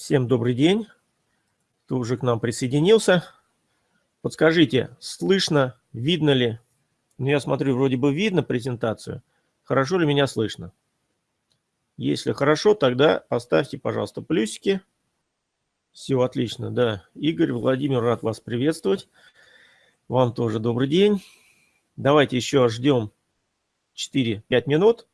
Всем добрый день. Кто уже к нам присоединился. Подскажите, слышно, видно ли? Ну, я смотрю, вроде бы видно презентацию. Хорошо ли меня слышно? Если хорошо, тогда поставьте, пожалуйста, плюсики. Все отлично, да. Игорь, Владимир, рад вас приветствовать. Вам тоже добрый день. Давайте еще ждем 4-5 минут.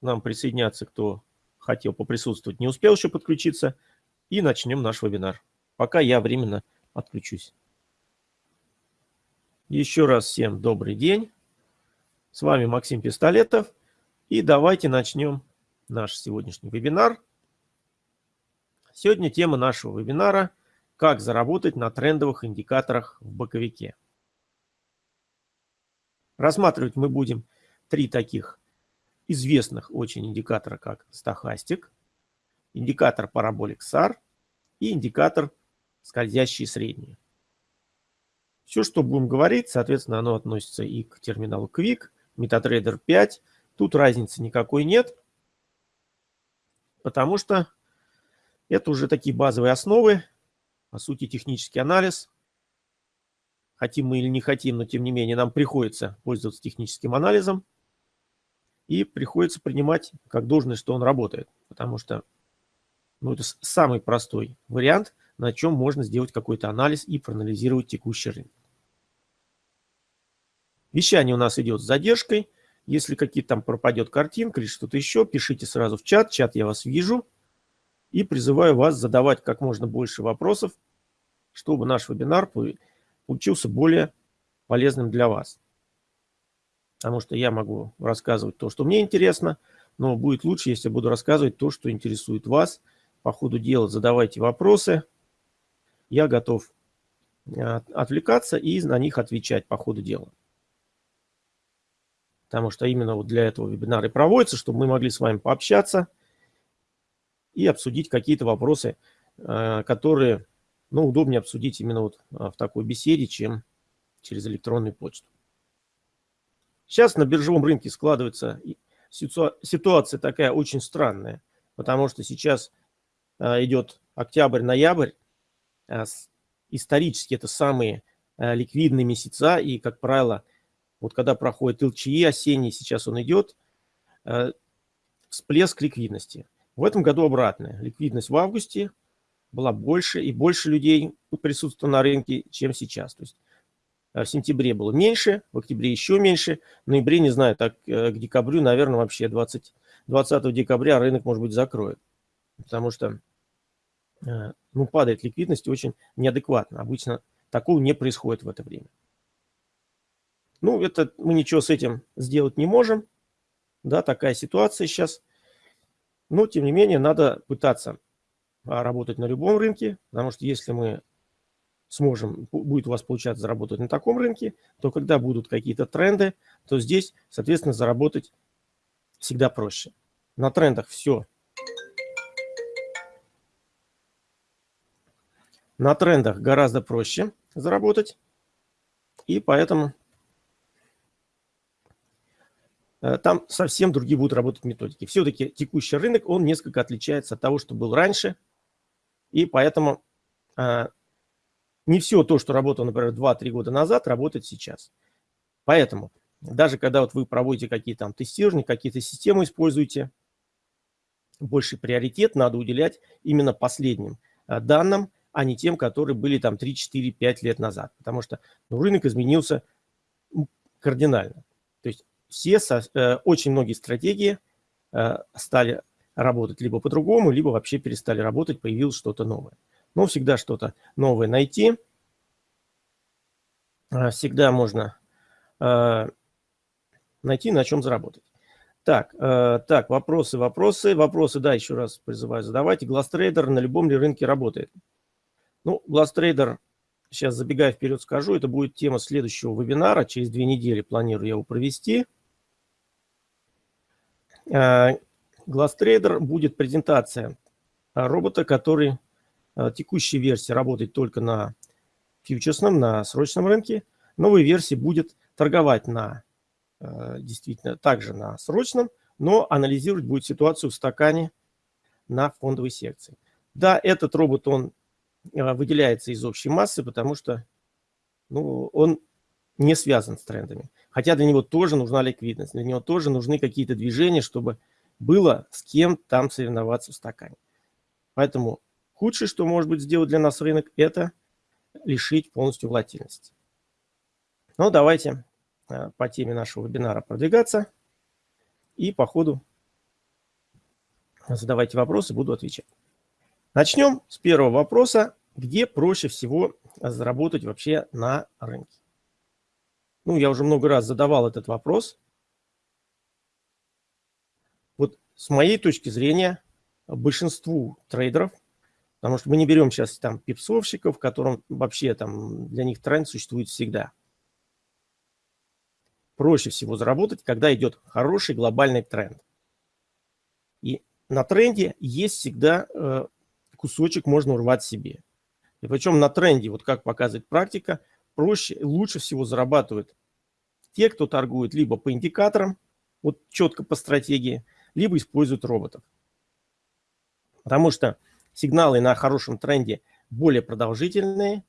Нам присоединяться, кто хотел поприсутствовать, не успел еще подключиться – и начнем наш вебинар. Пока я временно отключусь. Еще раз всем добрый день. С вами Максим Пистолетов. И давайте начнем наш сегодняшний вебинар. Сегодня тема нашего вебинара – как заработать на трендовых индикаторах в боковике. Рассматривать мы будем три таких известных очень индикатора, как стахастик, индикатор параболик SAR и индикатор скользящие средние. Все, что будем говорить, соответственно, оно относится и к терминалу Quick, MetaTrader 5. Тут разницы никакой нет, потому что это уже такие базовые основы, по сути, технический анализ. Хотим мы или не хотим, но тем не менее нам приходится пользоваться техническим анализом и приходится принимать как должное, что он работает, потому что ну, это самый простой вариант, на чем можно сделать какой-то анализ и проанализировать текущий рынок. Вещание у нас идет с задержкой. Если какие-то там пропадет картинка или что-то еще, пишите сразу в чат. Чат я вас вижу. И призываю вас задавать как можно больше вопросов, чтобы наш вебинар получился более полезным для вас. Потому что я могу рассказывать то, что мне интересно, но будет лучше, если я буду рассказывать то, что интересует вас – по ходу дела задавайте вопросы. Я готов э, отвлекаться и на них отвечать по ходу дела. Потому что именно вот для этого вебинар и проводится, чтобы мы могли с вами пообщаться и обсудить какие-то вопросы, э, которые ну, удобнее обсудить именно вот э, в такой беседе, чем через электронную почту. Сейчас на биржевом рынке складывается ситуация такая очень странная, потому что сейчас идет октябрь-ноябрь, э, исторически это самые э, ликвидные месяца, и, как правило, вот когда проходит ЛЧИ осенний, сейчас он идет, всплеск ликвидности. В этом году обратная. Ликвидность в августе была больше, и больше людей присутствовало на рынке, чем сейчас. То есть в сентябре было меньше, в октябре еще меньше, в ноябре, не знаю, так к декабрю, наверное, вообще 20, 20 декабря рынок, может быть, закроет. Потому что Э, ну, падает ликвидность очень неадекватно. Обычно такого не происходит в это время. Ну, это мы ничего с этим сделать не можем. Да, такая ситуация сейчас. Но, тем не менее, надо пытаться а, работать на любом рынке, потому что если мы сможем, будет у вас получаться заработать на таком рынке, то когда будут какие-то тренды, то здесь, соответственно, заработать всегда проще. На трендах все На трендах гораздо проще заработать. И поэтому э, там совсем другие будут работать методики. Все-таки текущий рынок, он несколько отличается от того, что был раньше. И поэтому э, не все то, что работало, например, 2-3 года назад, работает сейчас. Поэтому даже когда вот вы проводите какие-то там тестирования, какие-то системы используете, больший приоритет надо уделять именно последним э, данным, а не тем, которые были там 3, 4, 5 лет назад. Потому что ну, рынок изменился кардинально. То есть все, э, очень многие стратегии э, стали работать либо по-другому, либо вообще перестали работать, появилось что-то новое. Но всегда что-то новое найти. Э, всегда можно э, найти, на чем заработать. Так, э, так, вопросы, вопросы, вопросы, да, еще раз призываю задавайте. Гластрейдер на любом ли рынке работает? Ну, GlassTrader, сейчас забегая вперед скажу, это будет тема следующего вебинара. Через две недели планирую я его провести. GlassTrader будет презентация робота, который текущей версии работает только на фьючерсном, на срочном рынке. Новой версии будет торговать на действительно также на срочном, но анализировать будет ситуацию в стакане на фондовой секции. Да, этот робот, он э, выделяется из общей массы, потому что ну, он не связан с трендами. Хотя для него тоже нужна ликвидность, для него тоже нужны какие-то движения, чтобы было с кем там соревноваться в стакане. Поэтому худшее, что может быть сделать для нас рынок, это лишить полностью волатильности. Ну, давайте э, по теме нашего вебинара продвигаться. И по ходу задавайте вопросы, буду отвечать. Начнем с первого вопроса. Где проще всего заработать вообще на рынке? Ну, я уже много раз задавал этот вопрос. Вот с моей точки зрения, большинству трейдеров, потому что мы не берем сейчас там пипсовщиков, которым вообще там для них тренд существует всегда. Проще всего заработать, когда идет хороший глобальный тренд. И на тренде есть всегда э, кусочек можно урвать себе. И причем на тренде, вот как показывает практика, проще, лучше всего зарабатывают те, кто торгует либо по индикаторам, вот четко по стратегии, либо используют роботов. Потому что сигналы на хорошем тренде более продолжительные,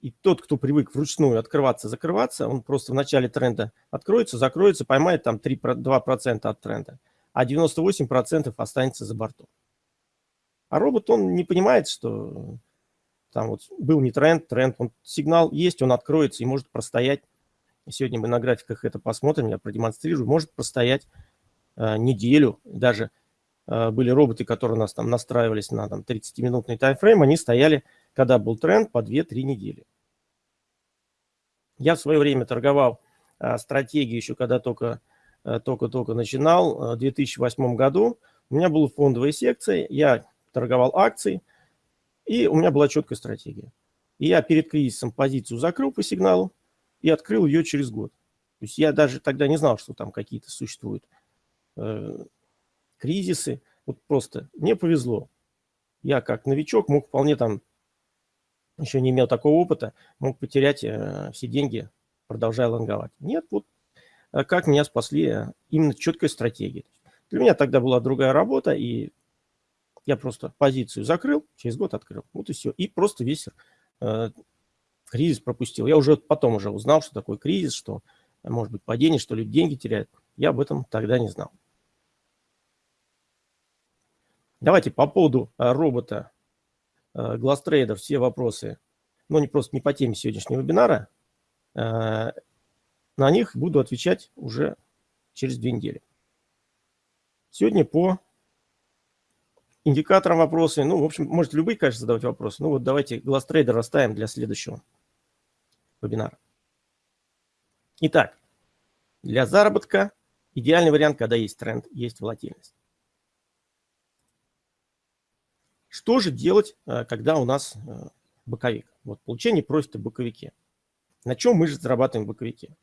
и тот, кто привык вручную открываться, закрываться, он просто в начале тренда откроется, закроется, поймает там 3-2% от тренда, а 98% останется за бортом. А робот, он не понимает, что там вот был не тренд, тренд, он сигнал есть, он откроется и может простоять. Сегодня мы на графиках это посмотрим, я продемонстрирую. Может простоять э, неделю, даже э, были роботы, которые у нас там настраивались на там 30-минутный таймфрейм, они стояли, когда был тренд, по 2-3 недели. Я в свое время торговал э, стратегией еще, когда только э, только-только начинал, э, в 2008 году. У меня была фондовая секция, я торговал акции, и у меня была четкая стратегия. И я перед кризисом позицию закрыл по сигналу и открыл ее через год. То есть я даже тогда не знал, что там какие-то существуют э, кризисы. Вот просто мне повезло. Я как новичок мог вполне там, еще не имел такого опыта, мог потерять э, все деньги, продолжая лонговать. Нет, вот э, как меня спасли э, именно четкая стратегия. Для меня тогда была другая работа, и я просто позицию закрыл, через год открыл. Вот и все. И просто весь э, кризис пропустил. Я уже потом уже узнал, что такое кризис, что может быть падение, что люди деньги теряют. Я об этом тогда не знал. Давайте по поводу э, робота э, GlassTrader все вопросы, но не просто не по теме сегодняшнего вебинара, э, на них буду отвечать уже через две недели. Сегодня по индикатором вопросы. Ну, в общем, можете любые, конечно, задавать вопросы. Ну, вот давайте глаз-трейдер оставим для следующего вебинара. Итак, для заработка идеальный вариант, когда есть тренд, есть волатильность. Что же делать, э, когда у нас э, боковик? Вот получение профита в боковике. На чем мы же зарабатываем в боковике?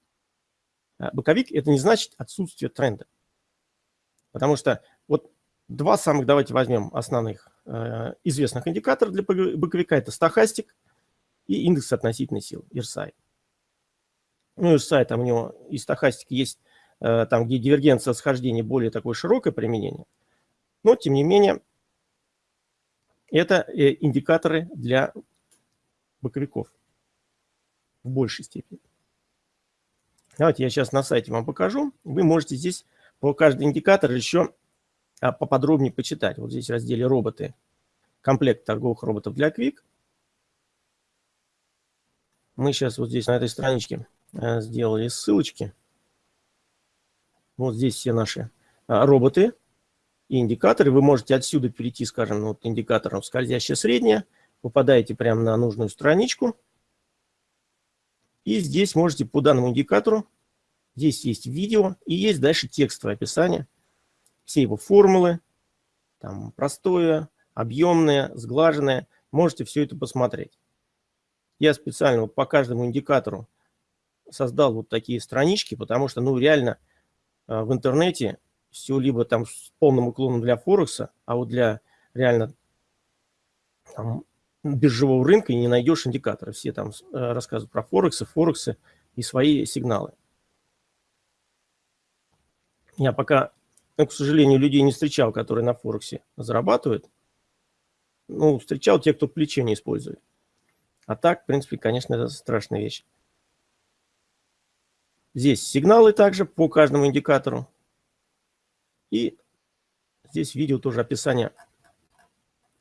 Э, боковик – это не значит отсутствие тренда. Потому что вот Два самых, давайте возьмем основных э, известных индикатора для боковика. Это стахастик и индекс относительной силы, RSI. Ну, RSI, там у него и стахастик есть, э, там, где дивергенция схождения более такое широкое применение. Но, тем не менее, это э, индикаторы для боковиков в большей степени. Давайте я сейчас на сайте вам покажу. Вы можете здесь по каждый индикатор еще поподробнее почитать. Вот здесь в разделе «Роботы» комплект торговых роботов для Quick. Мы сейчас вот здесь на этой страничке э, сделали ссылочки. Вот здесь все наши а, роботы и индикаторы. Вы можете отсюда перейти, скажем, вот индикатором скользящее среднее. Попадаете прямо на нужную страничку. И здесь можете по данному индикатору, здесь есть видео и есть дальше текстовое описание – все его формулы, там простое, объемное, сглаженное. Можете все это посмотреть. Я специально вот по каждому индикатору создал вот такие странички, потому что, ну, реально э, в интернете все либо там с полным уклоном для Форекса, а вот для реально там, биржевого рынка не найдешь индикаторы. Все там э, рассказывают про Форексы, Форексы и свои сигналы. Я пока к сожалению, людей не встречал, которые на Форексе зарабатывают. ну, встречал те, кто плечо не использует. А так, в принципе, конечно, это страшная вещь. Здесь сигналы также по каждому индикатору. И здесь видео тоже описание.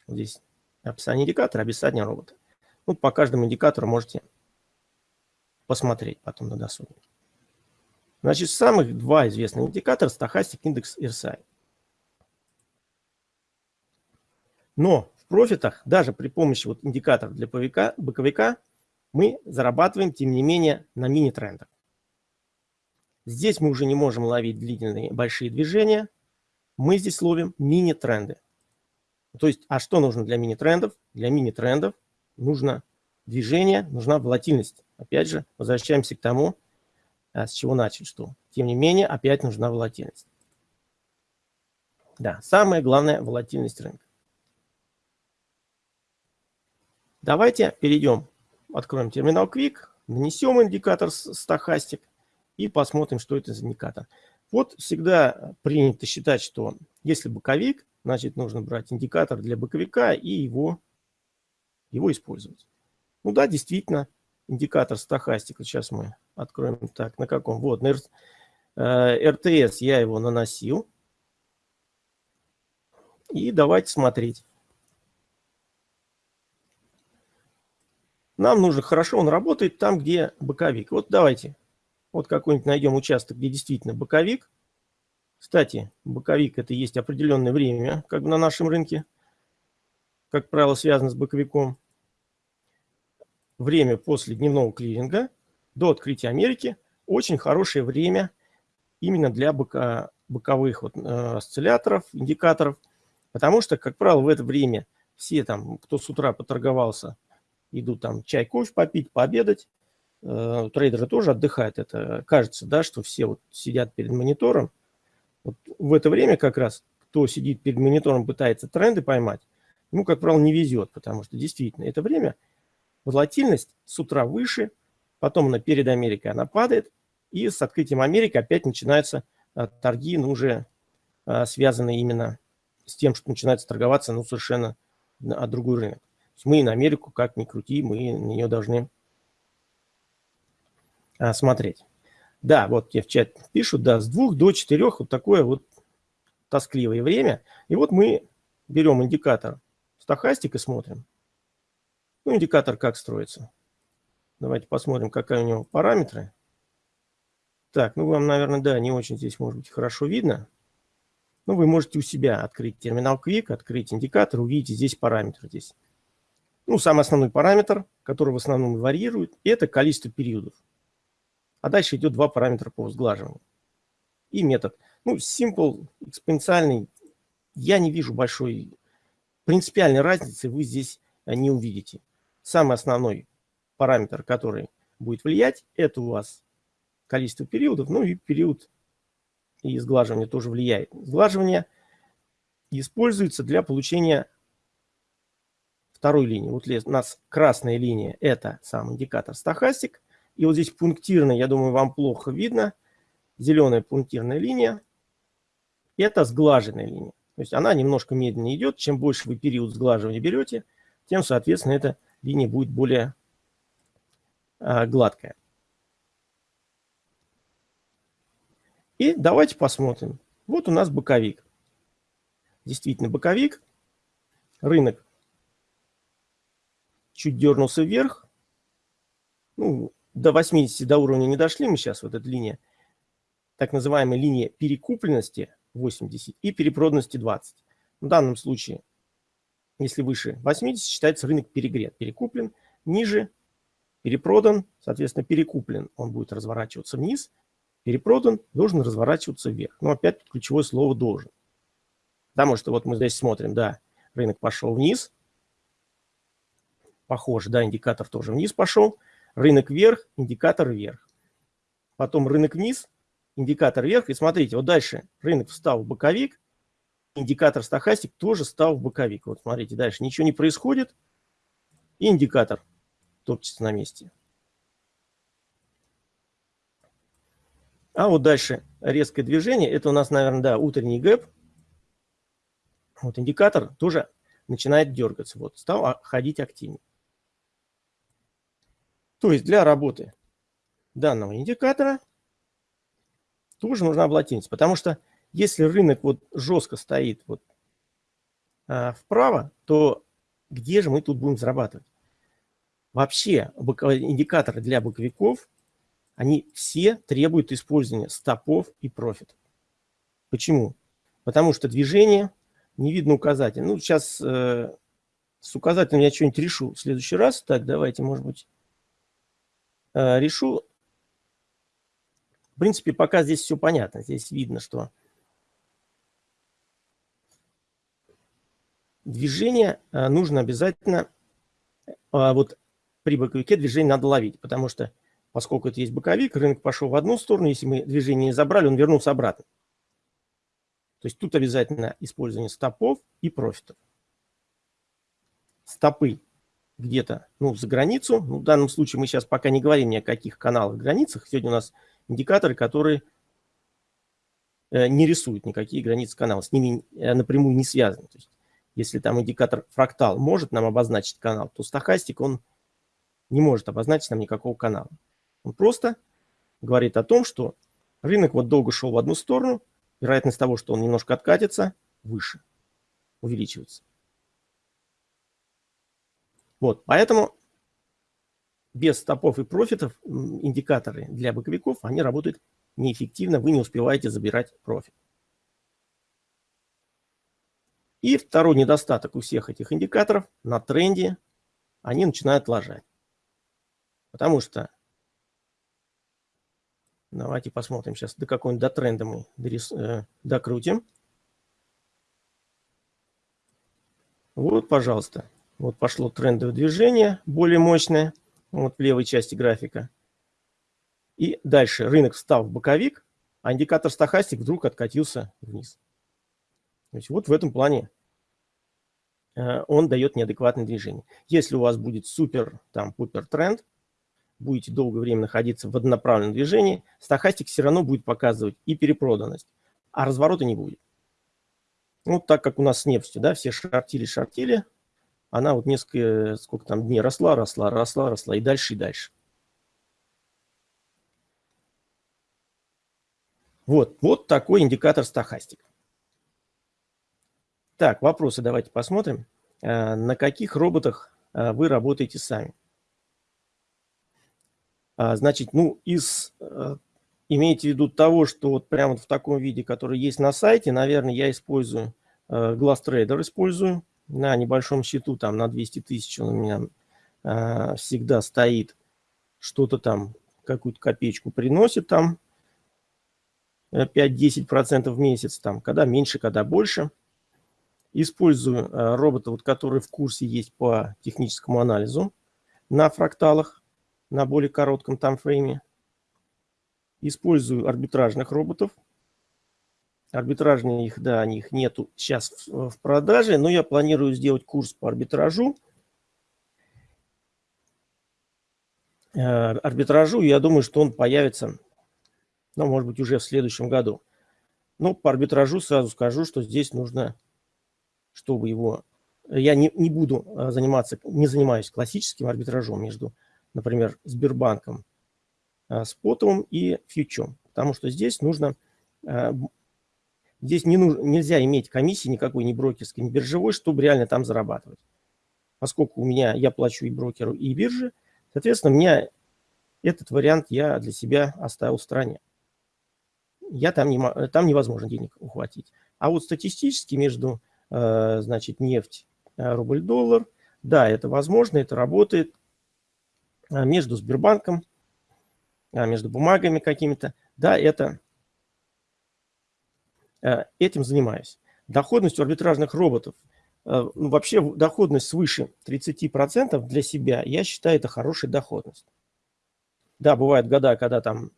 Здесь описание индикатора, описание робота. Ну, по каждому индикатору можете посмотреть потом на досуге. Значит, самых два известных индикатора – стахастик индекс RSI. Но в профитах, даже при помощи вот индикаторов для боковика, боковика, мы зарабатываем, тем не менее, на мини-трендах. Здесь мы уже не можем ловить длительные большие движения. Мы здесь ловим мини-тренды. То есть, а что нужно для мини-трендов? Для мини-трендов нужно движение, нужна волатильность. Опять же, возвращаемся к тому, с чего начали, что, тем не менее, опять нужна волатильность. Да, самое главное – волатильность рынка. Давайте перейдем, откроем терминал Quick, нанесем индикатор стахастик и посмотрим, что это за индикатор. Вот всегда принято считать, что если боковик, значит нужно брать индикатор для боковика и его, его использовать. Ну да, действительно, индикатор стахастика. Сейчас мы откроем так, на каком? Вот, на РТС я его наносил. И давайте смотреть. Нам нужно, хорошо он работает там, где боковик. Вот давайте, вот какой-нибудь найдем участок, где действительно боковик. Кстати, боковик это есть определенное время, как бы на нашем рынке, как правило, связано с боковиком. Время после дневного клиринга до открытия Америки очень хорошее время именно для бока, боковых вот, э, осцилляторов, индикаторов, потому что, как правило, в это время все там, кто с утра поторговался, идут там чай, кофе попить, пообедать. Э, трейдеры тоже отдыхают. Это кажется, да, что все вот сидят перед монитором. Вот в это время как раз, кто сидит перед монитором, пытается тренды поймать, ему, как правило, не везет, потому что действительно это время волатильность с утра выше, потом на перед Америкой она падает, и с открытием Америки опять начинаются а, торги, ну, уже а, связанные именно с тем, что начинается торговаться, ну, совершенно а, другой рынок мы на Америку, как ни крути, мы на нее должны смотреть. Да, вот тебе в чат пишут, да, с двух до четырех вот такое вот тоскливое время. И вот мы берем индикатор стахастик и смотрим. Ну, индикатор как строится. Давайте посмотрим, какие у него параметры. Так, ну вам, наверное, да, не очень здесь может быть хорошо видно. Ну, вы можете у себя открыть терминал Quick, открыть индикатор, увидите здесь параметры. Здесь ну, самый основной параметр, который в основном варьирует, это количество периодов. А дальше идет два параметра по сглаживанию. И метод. Ну, simple, экспоненциальный, я не вижу большой принципиальной разницы, вы здесь э, не увидите. Самый основной параметр, который будет влиять, это у вас количество периодов, ну и период и сглаживание тоже влияет. Сглаживание используется для получения второй линии. Вот у нас красная линия – это сам индикатор стахастик. И вот здесь пунктирная, я думаю, вам плохо видно. Зеленая пунктирная линия – это сглаженная линия. То есть она немножко медленнее идет. Чем больше вы период сглаживания берете, тем, соответственно, эта линия будет более а, гладкая. И давайте посмотрим. Вот у нас боковик. Действительно боковик. Рынок чуть дернулся вверх. Ну, до 80, до уровня не дошли мы сейчас, вот эта линия. Так называемая линия перекупленности 80 и перепроданности 20. В данном случае, если выше 80, считается рынок перегрет, перекуплен. Ниже перепродан, соответственно, перекуплен. Он будет разворачиваться вниз. Перепродан, должен разворачиваться вверх. Но опять ключевое слово «должен». Потому что вот мы здесь смотрим, да, рынок пошел вниз, похоже, да, индикатор тоже вниз пошел, рынок вверх, индикатор вверх. Потом рынок вниз, индикатор вверх. И смотрите, вот дальше рынок встал в боковик, индикатор стахастик тоже стал в боковик. Вот смотрите, дальше ничего не происходит, и индикатор топчется на месте. А вот дальше резкое движение. Это у нас, наверное, да, утренний гэп. Вот индикатор тоже начинает дергаться. Вот, стал ходить активнее. То есть для работы данного индикатора тоже нужна волатильность, потому что если рынок вот жестко стоит вот а, вправо, то где же мы тут будем зарабатывать? Вообще индикаторы для боковиков, они все требуют использования стопов и профитов. Почему? Потому что движение, не видно указатель. Ну, сейчас э, с указателем я что-нибудь решу в следующий раз. Так, давайте, может быть, э, решу. В принципе, пока здесь все понятно. Здесь видно, что движение э, нужно обязательно, э, вот при боковике движение надо ловить, потому что поскольку это есть боковик, рынок пошел в одну сторону, если мы движение не забрали, он вернулся обратно. То есть тут обязательно использование стопов и профитов. Стопы где-то ну, за границу. Ну, в данном случае мы сейчас пока не говорим ни о каких каналах границах. Сегодня у нас индикаторы, которые э, не рисуют никакие границы канала, с ними э, напрямую не связаны. То есть, если там индикатор фрактал может нам обозначить канал, то стохастик, он не может обозначить нам никакого канала. Он просто говорит о том, что рынок вот долго шел в одну сторону, вероятность того, что он немножко откатится, выше, увеличивается. Вот, поэтому без стопов и профитов индикаторы для боковиков, они работают неэффективно, вы не успеваете забирать профит. И второй недостаток у всех этих индикаторов на тренде, они начинают ложать. Потому что Давайте посмотрим сейчас, до какой-нибудь до тренда мы дорис, э, докрутим. Вот, пожалуйста. Вот пошло трендовое движение, более мощное, вот в левой части графика. И дальше рынок встал в боковик, а индикатор стахастик вдруг откатился вниз. То есть вот в этом плане э, он дает неадекватное движение. Если у вас будет супер, там, пупер тренд, будете долгое время находиться в однонаправленном движении, стахастик все равно будет показывать и перепроданность, а разворота не будет. Ну, так как у нас с нефтью, да, все шортили, шортили, она вот несколько, сколько там дней росла, росла, росла, росла, и дальше, и дальше. Вот, вот такой индикатор стахастик. Так, вопросы давайте посмотрим. Э, на каких роботах э, вы работаете сами? А, значит, ну, из, э, имейте в виду того, что вот прямо в таком виде, который есть на сайте, наверное, я использую, э, GlassTrader использую на небольшом счету, там на 200 тысяч он у меня всегда стоит, что-то там, какую-то копеечку приносит там, 5-10% в месяц, там, когда меньше, когда больше. Использую робота, вот, который в курсе есть по техническому анализу на фракталах на более коротком таймфрейме. Использую арбитражных роботов. Арбитражные их, да, них нету сейчас в, в продаже, но я планирую сделать курс по арбитражу. Э, арбитражу, я думаю, что он появится, ну, может быть, уже в следующем году. Но по арбитражу сразу скажу, что здесь нужно, чтобы его... Я не, не буду э, заниматься, не занимаюсь классическим арбитражом между например, Сбербанком, а, спотовым и фьючом. Потому что здесь нужно, а, здесь не нужно, нельзя иметь комиссии никакой, ни брокерской, ни биржевой, чтобы реально там зарабатывать. Поскольку у меня, я плачу и брокеру, и бирже, соответственно, меня этот вариант я для себя оставил в стороне. Я там, не, там невозможно денег ухватить. А вот статистически между, а, значит, нефть, рубль-доллар, да, это возможно, это работает. А, между Сбербанком, между бумагами какими-то. Да, это этим занимаюсь. Доходность у арбитражных роботов, ну, вообще доходность свыше 30% для себя, я считаю, это хорошая доходность. Да, бывают года, когда там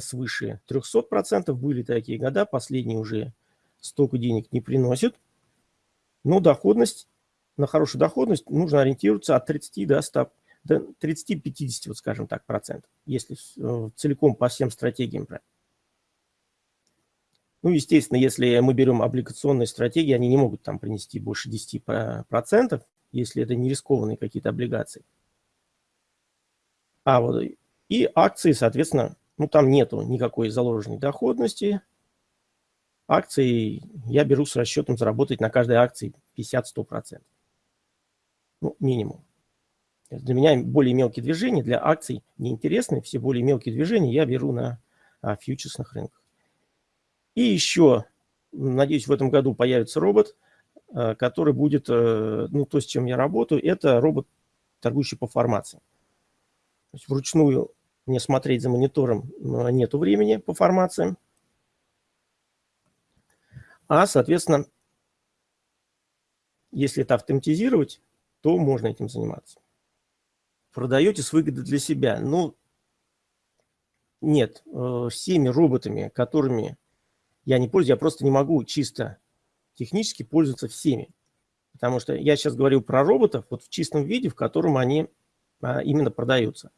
свыше 300% были такие года, последние уже столько денег не приносят. Но доходность, на хорошую доходность нужно ориентироваться от 30 до 100%. 30-50, вот скажем так, процентов, если э, целиком по всем стратегиям. Ну, естественно, если мы берем облигационные стратегии, они не могут там принести больше 10%, если это не рискованные какие-то облигации. А вот и акции, соответственно, ну там нету никакой заложенной доходности. Акции я беру с расчетом заработать на каждой акции 50-100%. Ну, минимум. Для меня более мелкие движения для акций неинтересны. Все более мелкие движения я беру на а, фьючерсных рынках. И еще, надеюсь, в этом году появится робот, а, который будет, а, ну, то, с чем я работаю, это робот, торгующий по формации. То есть вручную мне смотреть за монитором нету времени по формациям. А, соответственно, если это автоматизировать, то можно этим заниматься продаете с выгодой для себя. Ну, нет, э, всеми роботами, которыми я не пользуюсь, я просто не могу чисто технически пользоваться всеми. Потому что я сейчас говорю про роботов вот в чистом виде, в котором они а, именно продаются.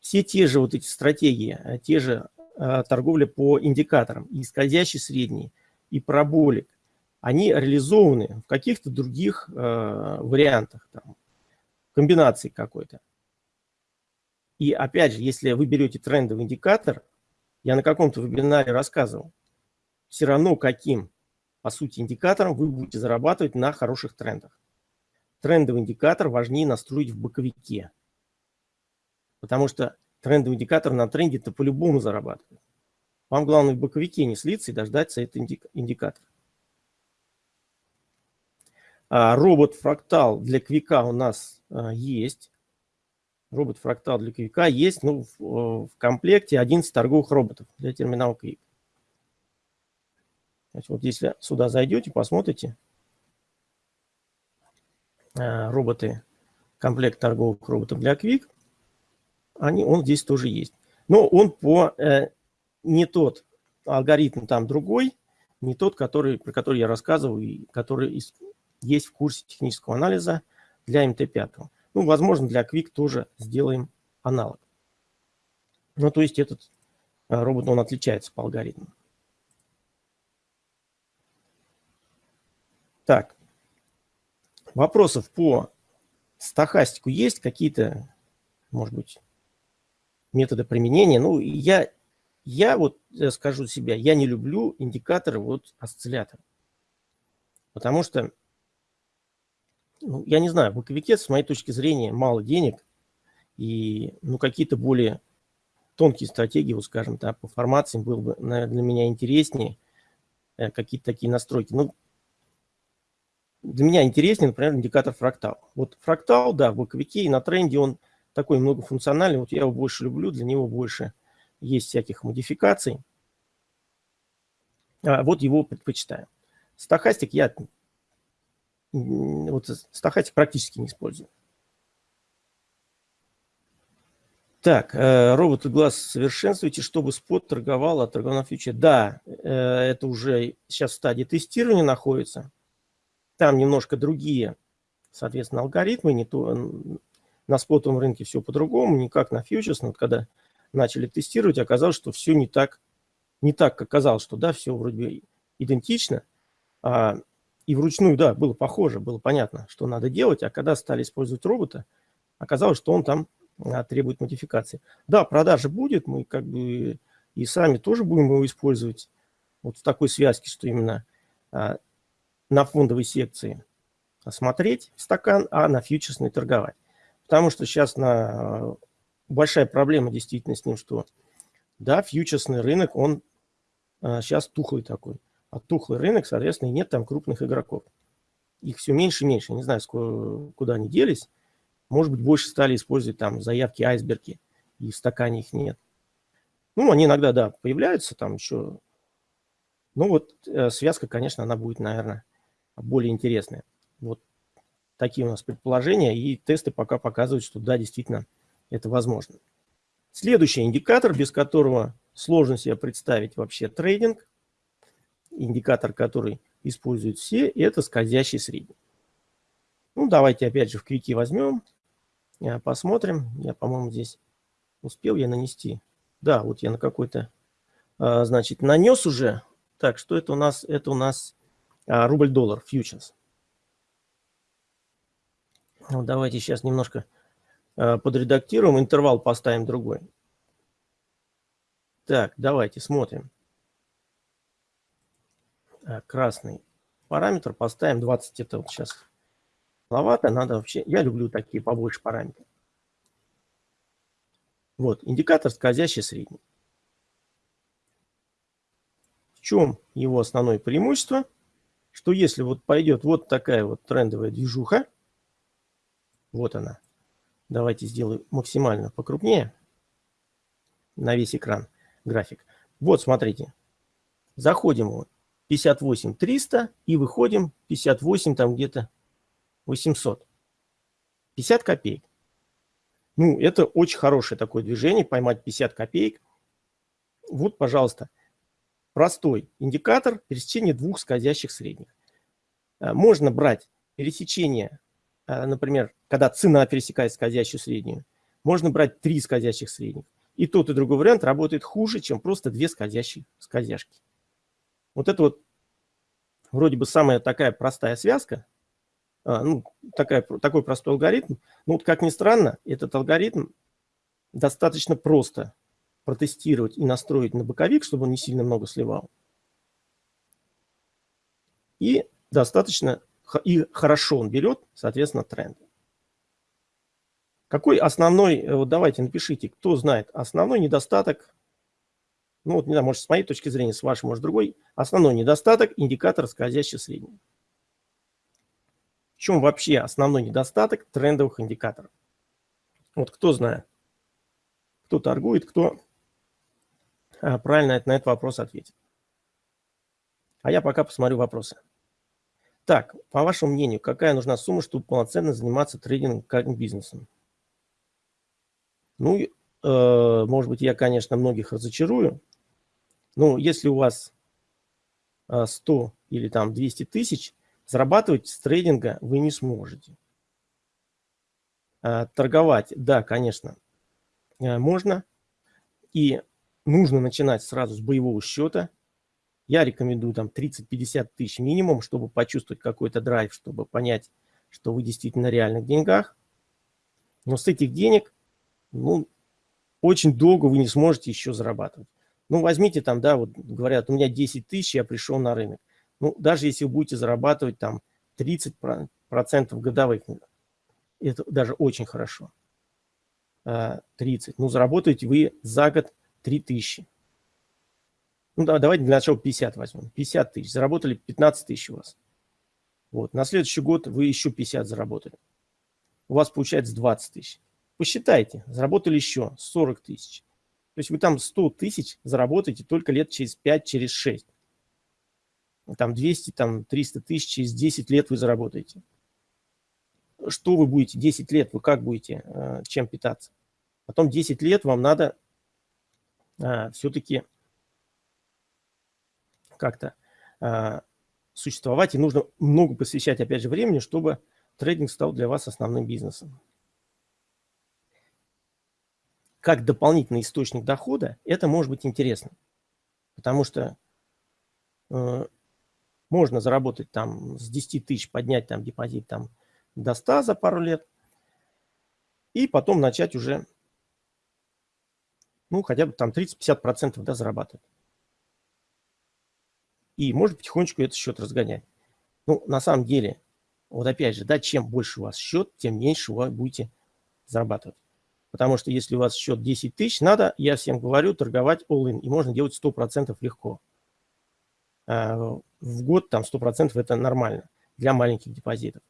Все те же вот эти стратегии, а, те же а, торговля по индикаторам, и скользящий средний, и параболик, они реализованы в каких-то других вариантах. Там, комбинации какой-то. И опять же, если вы берете трендовый индикатор, я на каком-то вебинаре рассказывал, все равно каким, по сути, индикатором вы будете зарабатывать на хороших трендах. Трендовый индикатор важнее настроить в боковике. Потому что трендовый индикатор на тренде-то по-любому зарабатывает. Вам главное в боковике не слиться и дождаться этот индикатор. А, робот-фрактал для квика у нас а, есть. Робот-фрактал для квика есть ну, в, в комплекте 11 торговых роботов для терминала квик. Значит, вот если сюда зайдете, посмотрите. А, роботы, комплект торговых роботов для квик. Они, он здесь тоже есть. Но он по э, не тот алгоритм там другой, не тот, который, про который я рассказывал, и который есть в курсе технического анализа для МТ-5. Ну, возможно, для Quick тоже сделаем аналог. Ну, то есть этот э, робот, он отличается по алгоритму. Так, вопросов по стахастику есть? Какие-то, может быть, методы применения? Ну, я, я вот э, скажу себя, я не люблю индикаторы вот осциллятора. Потому что ну, я не знаю, в боковике, с моей точки зрения, мало денег. И ну, какие-то более тонкие стратегии, вот скажем, да, по формациям было бы наверное, для меня интереснее. Э, какие-то такие настройки. Ну, для меня интереснее, например, индикатор фрактал. Вот фрактал, да, в боковике и на тренде он такой многофункциональный. Вот я его больше люблю, для него больше есть всяких модификаций. А, вот его предпочитаю. Стахастик я вот стахастик практически не использую. Так, э, роботы глаз совершенствуйте, чтобы спот торговал, а торговал на фьючер. Да, э, это уже сейчас в стадии тестирования находится. Там немножко другие, соответственно, алгоритмы. Не то, на спотовом рынке все по-другому, не как на фьючерс. Но вот когда начали тестировать, оказалось, что все не так, не так, как казалось, что да, все вроде бы идентично. А и вручную, да, было похоже, было понятно, что надо делать, а когда стали использовать робота, оказалось, что он там а, требует модификации. Да, продажа будет, мы как бы и сами тоже будем его использовать вот в такой связке, что именно а, на фондовой секции смотреть стакан, а на фьючерсной торговать. Потому что сейчас на, а, большая проблема действительно с ним, что да, фьючерсный рынок, он а, сейчас тухлый такой оттухлый рынок, соответственно, и нет там крупных игроков. Их все меньше и меньше. Не знаю, сколько, куда они делись. Может быть, больше стали использовать там заявки айсберги, и в стакане их нет. Ну, они иногда, да, появляются там еще. Ну, вот э, связка, конечно, она будет, наверное, более интересная. Вот такие у нас предположения, и тесты пока показывают, что да, действительно, это возможно. Следующий индикатор, без которого сложно себе представить вообще трейдинг – индикатор, который используют все, это скользящий средний. Ну, давайте опять же в квике возьмем, э, посмотрим. Я, по-моему, здесь успел я нанести. Да, вот я на какой-то, э, значит, нанес уже Так, что это у нас? Это у нас а, рубль-доллар, фьючерс. Ну, давайте сейчас немножко а, подредактируем, интервал поставим другой. Так, давайте смотрим. Красный параметр поставим 20, это вот сейчас маловато, надо вообще, я люблю такие побольше параметры. Вот, индикатор скользящий средний. В чем его основное преимущество? Что если вот пойдет вот такая вот трендовая движуха, вот она, давайте сделаю максимально покрупнее на весь экран график. Вот, смотрите, заходим вот 58 300 и выходим 58 там где-то 800. 50 копеек. Ну, это очень хорошее такое движение, поймать 50 копеек. Вот, пожалуйста, простой индикатор пересечения двух скользящих средних. А, можно брать пересечение, например, когда цена пересекает скользящую среднюю. Можно брать три скользящих средних. И тот, и другой вариант работает хуже, чем просто две скользящие скользяшки. Вот это вот вроде бы самая такая простая связка, а, ну, такая, такой простой алгоритм. Но вот как ни странно, этот алгоритм достаточно просто протестировать и настроить на боковик, чтобы он не сильно много сливал. И достаточно и хорошо он берет, соответственно, тренд. Какой основной, э, вот давайте напишите, кто знает, основной недостаток, ну вот не знаю, может с моей точки зрения, с вашей, может другой, основной недостаток индикатора скользящий средний. В чем вообще основной недостаток трендовых индикаторов? Вот кто знает, кто торгует, кто а, правильно на этот вопрос ответит. А я пока посмотрю вопросы. Так, по вашему мнению, какая нужна сумма, чтобы полноценно заниматься трейдингом как бизнесом? Ну, э, может быть, я, конечно, многих разочарую, но если у вас 100 а, или там 200 тысяч, Зарабатывать с трейдинга вы не сможете. А, торговать, да, конечно, а, можно. И нужно начинать сразу с боевого счета. Я рекомендую там 30-50 тысяч минимум, чтобы почувствовать какой-то драйв, чтобы понять, что вы действительно на реальных деньгах. Но с этих денег, ну, очень долго вы не сможете еще зарабатывать. Ну, возьмите там, да, вот говорят, у меня 10 тысяч, я пришел на рынок. Ну, даже если вы будете зарабатывать там 30% годовых, это даже очень хорошо. 30. А, ну, заработаете вы за год 3000. Ну, да, давайте для начала 50 возьмем. 50 тысяч. Заработали 15 тысяч у вас. Вот. На следующий год вы еще 50 заработали. У вас получается 20 тысяч. Посчитайте, заработали еще 40 тысяч. То есть вы там 100 тысяч заработаете только лет через 5, через 6 там 200, там 300 тысяч, через 10 лет вы заработаете. Что вы будете 10 лет, вы как будете, э, чем питаться? Потом 10 лет вам надо э, все-таки как-то э, существовать, и нужно много посвящать, опять же, времени, чтобы трейдинг стал для вас основным бизнесом. Как дополнительный источник дохода, это может быть интересно, потому что можно заработать там с 10 тысяч, поднять там депозит там до 100 за пару лет. И потом начать уже, ну, хотя бы там 30-50% да, зарабатывать. И можно потихонечку этот счет разгонять. Ну, на самом деле, вот опять же, да, чем больше у вас счет, тем меньше вы будете зарабатывать. Потому что если у вас счет 10 тысяч, надо, я всем говорю, торговать all-in. И можно делать 100% легко. А, в год там 100% это нормально для маленьких депозитов.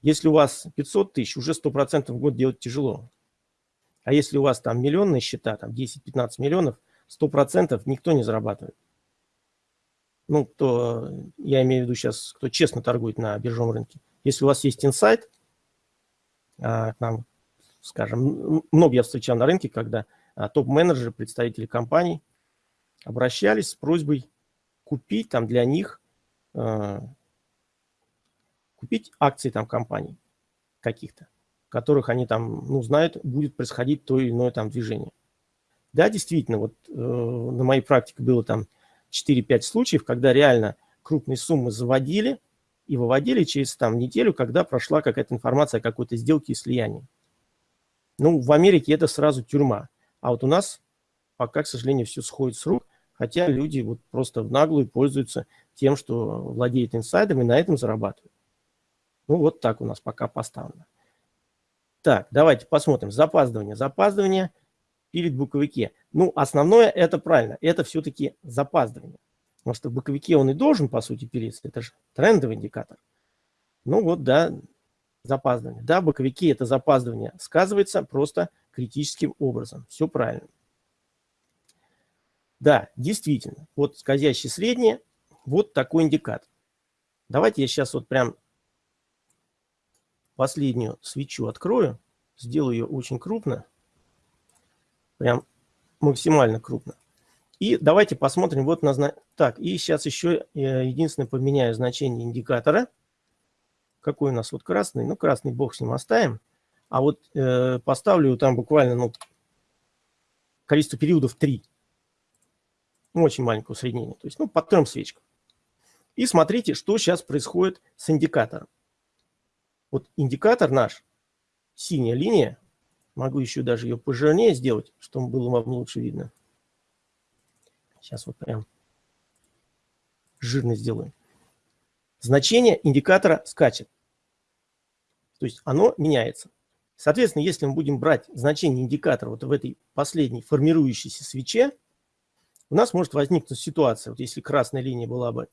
Если у вас 500 тысяч, уже 100% в год делать тяжело. А если у вас там миллионные счета, там 10-15 миллионов, 100% никто не зарабатывает. Ну, кто, я имею в виду сейчас, кто честно торгует на биржевом рынке. Если у вас есть инсайт, а, нам, скажем, много я встречал на рынке, когда а, топ-менеджеры, представители компаний обращались с просьбой купить там для них, э, купить акции там компаний каких-то, которых они там, ну, знают, будет происходить то или иное там движение. Да, действительно, вот э, на моей практике было там 4-5 случаев, когда реально крупные суммы заводили и выводили через там неделю, когда прошла какая-то информация о какой-то сделке и слиянии. Ну, в Америке это сразу тюрьма. А вот у нас пока, к сожалению, все сходит с рук, хотя люди вот просто в наглую пользуются тем, что владеют инсайдом и на этом зарабатывают. Ну, вот так у нас пока поставлено. Так, давайте посмотрим. Запаздывание. Запаздывание перед буковике. Ну, основное это правильно. Это все-таки запаздывание. Потому что в боковике он и должен, по сути, переться. Это же трендовый индикатор. Ну вот, да, запаздывание. Да, в боковике это запаздывание сказывается просто критическим образом. Все правильно. Да, действительно. Вот скользящий средний, вот такой индикатор. Давайте я сейчас вот прям последнюю свечу открою. Сделаю ее очень крупно. Прям максимально крупно. И давайте посмотрим вот на... Так, и сейчас еще э, единственное поменяю значение индикатора. Какой у нас вот красный? Ну, красный бог с ним оставим. А вот э, поставлю там буквально ну, количество периодов 3. Ну, очень маленькое усреднение. То есть, ну, под трем свечкам. И смотрите, что сейчас происходит с индикатором. Вот индикатор наш, синяя линия, могу еще даже ее пожирнее сделать, чтобы было вам лучше видно. Сейчас вот прям жирно сделаю. Значение индикатора скачет. То есть оно меняется. Соответственно, если мы будем брать значение индикатора вот в этой последней формирующейся свече, у нас может возникнуть ситуация, вот если красная линия была бы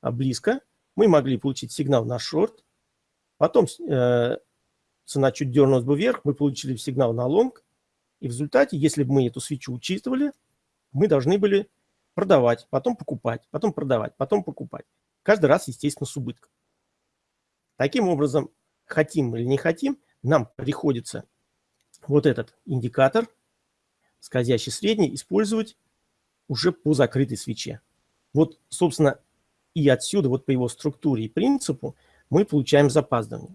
а, близко, мы могли получить сигнал на шорт, потом э, цена чуть дернулась бы вверх, мы получили сигнал на лонг, и в результате, если бы мы эту свечу учитывали, мы должны были продавать, потом покупать, потом продавать, потом покупать. Каждый раз, естественно, с убытком. Таким образом, хотим или не хотим, нам приходится вот этот индикатор, скользящий средний, использовать уже по закрытой свече. Вот, собственно, и отсюда, вот по его структуре и принципу, мы получаем запаздывание.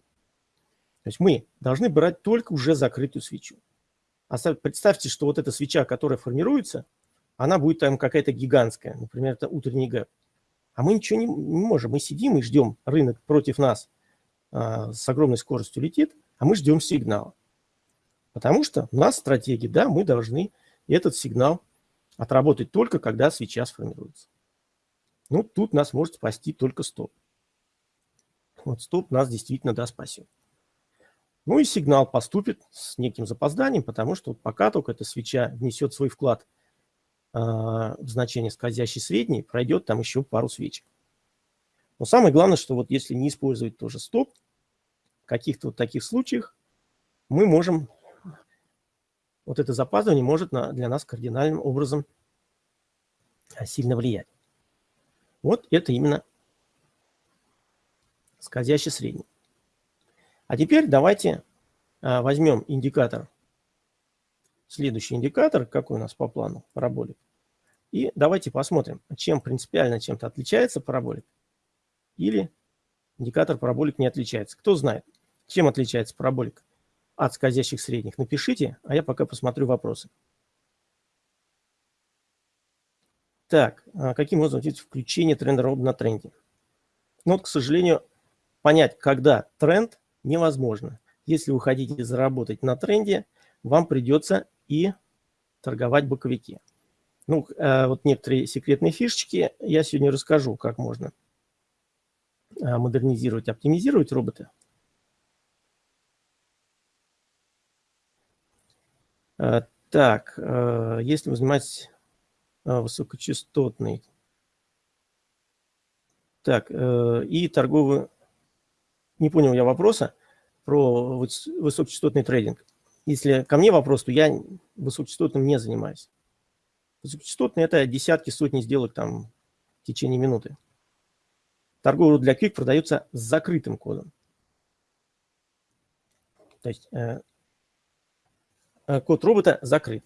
То есть мы должны брать только уже закрытую свечу. Представьте, что вот эта свеча, которая формируется, она будет там какая-то гигантская, например, это утренний гэп. А мы ничего не, не можем. Мы сидим и ждем, рынок против нас а, с огромной скоростью летит, а мы ждем сигнала. Потому что у нас стратегия, да, мы должны этот сигнал отработать только, когда свеча сформируется. Ну, тут нас может спасти только стоп. Вот стоп нас действительно да спасет. Ну и сигнал поступит с неким запозданием, потому что вот пока только эта свеча внесет свой вклад – в значение скользящий средний, пройдет там еще пару свечек. Но самое главное, что вот если не использовать тоже стоп, в каких-то вот таких случаях мы можем, вот это запаздывание может на, для нас кардинальным образом а, сильно влиять. Вот это именно скользящий средний. А теперь давайте а, возьмем индикатор следующий индикатор, какой у нас по плану, параболик. И давайте посмотрим, чем принципиально чем-то отличается параболик или индикатор параболик не отличается. Кто знает, чем отличается параболик от скользящих средних, напишите, а я пока посмотрю вопросы. Так, а каким образом видите включение тренда на тренде? Ну, вот, к сожалению, понять, когда тренд, невозможно. Если вы хотите заработать на тренде, вам придется и торговать боковики. Ну, э, вот некоторые секретные фишечки я сегодня расскажу, как можно э, модернизировать, оптимизировать роботы. Э, так, если вы занимаетесь высокочастотной, так, и торговый, не понял я вопроса про высокочастотный трейдинг. Если ко мне вопрос, то я высокочастотным не занимаюсь. Высокочастотные – это десятки, сотни сделок там в течение минуты. Торговый для Quick продается с закрытым кодом. То есть э, э, код робота закрыт.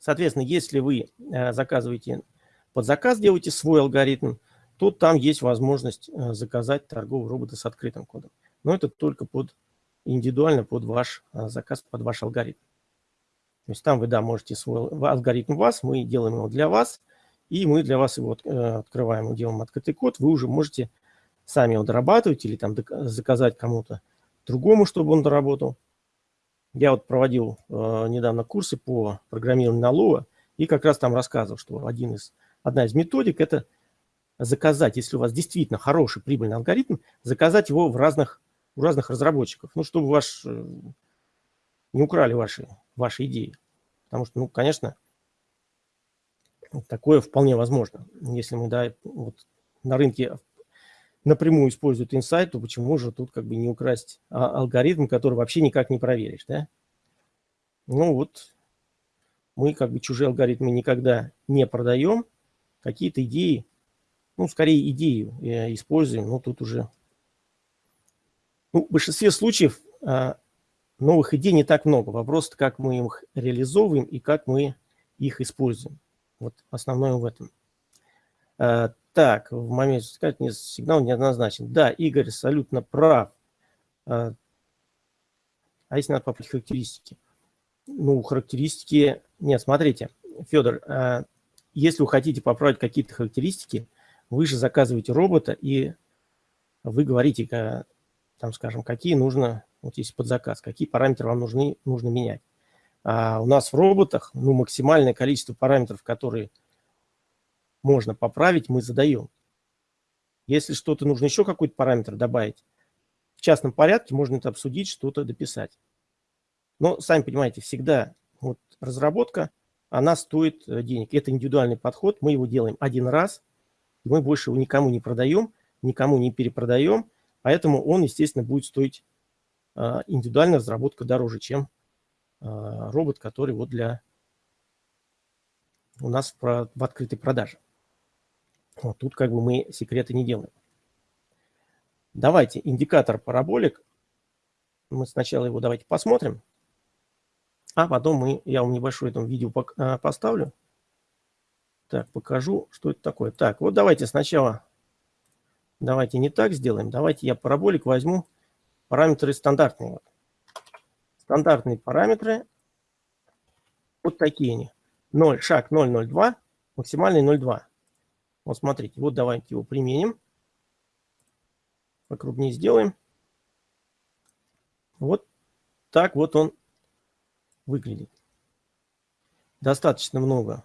Соответственно, если вы э, заказываете под заказ, делаете свой алгоритм, то там есть возможность э, заказать торговый робота с открытым кодом. Но это только под индивидуально под ваш а, заказ, под ваш алгоритм. То есть там вы, да, можете свой алгоритм вас, мы делаем его для вас, и мы для вас его э, открываем, делаем открытый код, вы уже можете сами его дорабатывать или там заказать кому-то другому, чтобы он доработал. Я вот проводил э, недавно курсы по программированию на Lua, и как раз там рассказывал, что один из, одна из методик – это заказать, если у вас действительно хороший прибыльный алгоритм, заказать его в разных, у разных разработчиков, ну, чтобы ваш, э, не украли ваши, ваши идеи. Потому что, ну, конечно, такое вполне возможно. Если мы да, вот на рынке напрямую используют инсайт, то почему же тут как бы не украсть а, алгоритм, который вообще никак не проверишь, да? Ну вот, мы как бы чужие алгоритмы никогда не продаем, какие-то идеи, ну, скорее идею э, используем, но тут уже... Ну, в большинстве случаев а, новых идей не так много. Вопрос, как мы их реализовываем и как мы их используем. Вот основное в этом. А, так, в моменте сказать, не, сигнал неоднозначен. Да, Игорь абсолютно прав. А, а если надо поправить характеристики? Ну, характеристики... Нет, смотрите, Федор, если вы хотите поправить какие-то характеристики, вы же заказываете робота, и вы говорите, там, скажем, какие нужно, вот есть под заказ, какие параметры вам нужны, нужно менять. А у нас в роботах ну, максимальное количество параметров, которые можно поправить, мы задаем. Если что-то нужно еще какой-то параметр добавить, в частном порядке можно это обсудить, что-то дописать. Но, сами понимаете, всегда вот разработка, она стоит э, денег. Это индивидуальный подход, мы его делаем один раз, мы больше его никому не продаем, никому не перепродаем, поэтому он, естественно, будет стоить э, индивидуальная разработка дороже, чем э, робот, который вот для у нас в, в открытой продаже. Вот тут как бы мы секреты не делаем. Давайте индикатор параболик. Мы сначала его давайте посмотрим. А потом мы, я вам небольшое там видео а, поставлю. Так, покажу, что это такое. Так, вот давайте сначала, давайте не так сделаем. Давайте я параболик возьму, параметры стандартные. Стандартные параметры, вот такие они. 0, шаг 0,02, максимальный 0,2. Вот смотрите, вот давайте его применим. Покрупнее сделаем. Вот так вот он выглядит. Достаточно много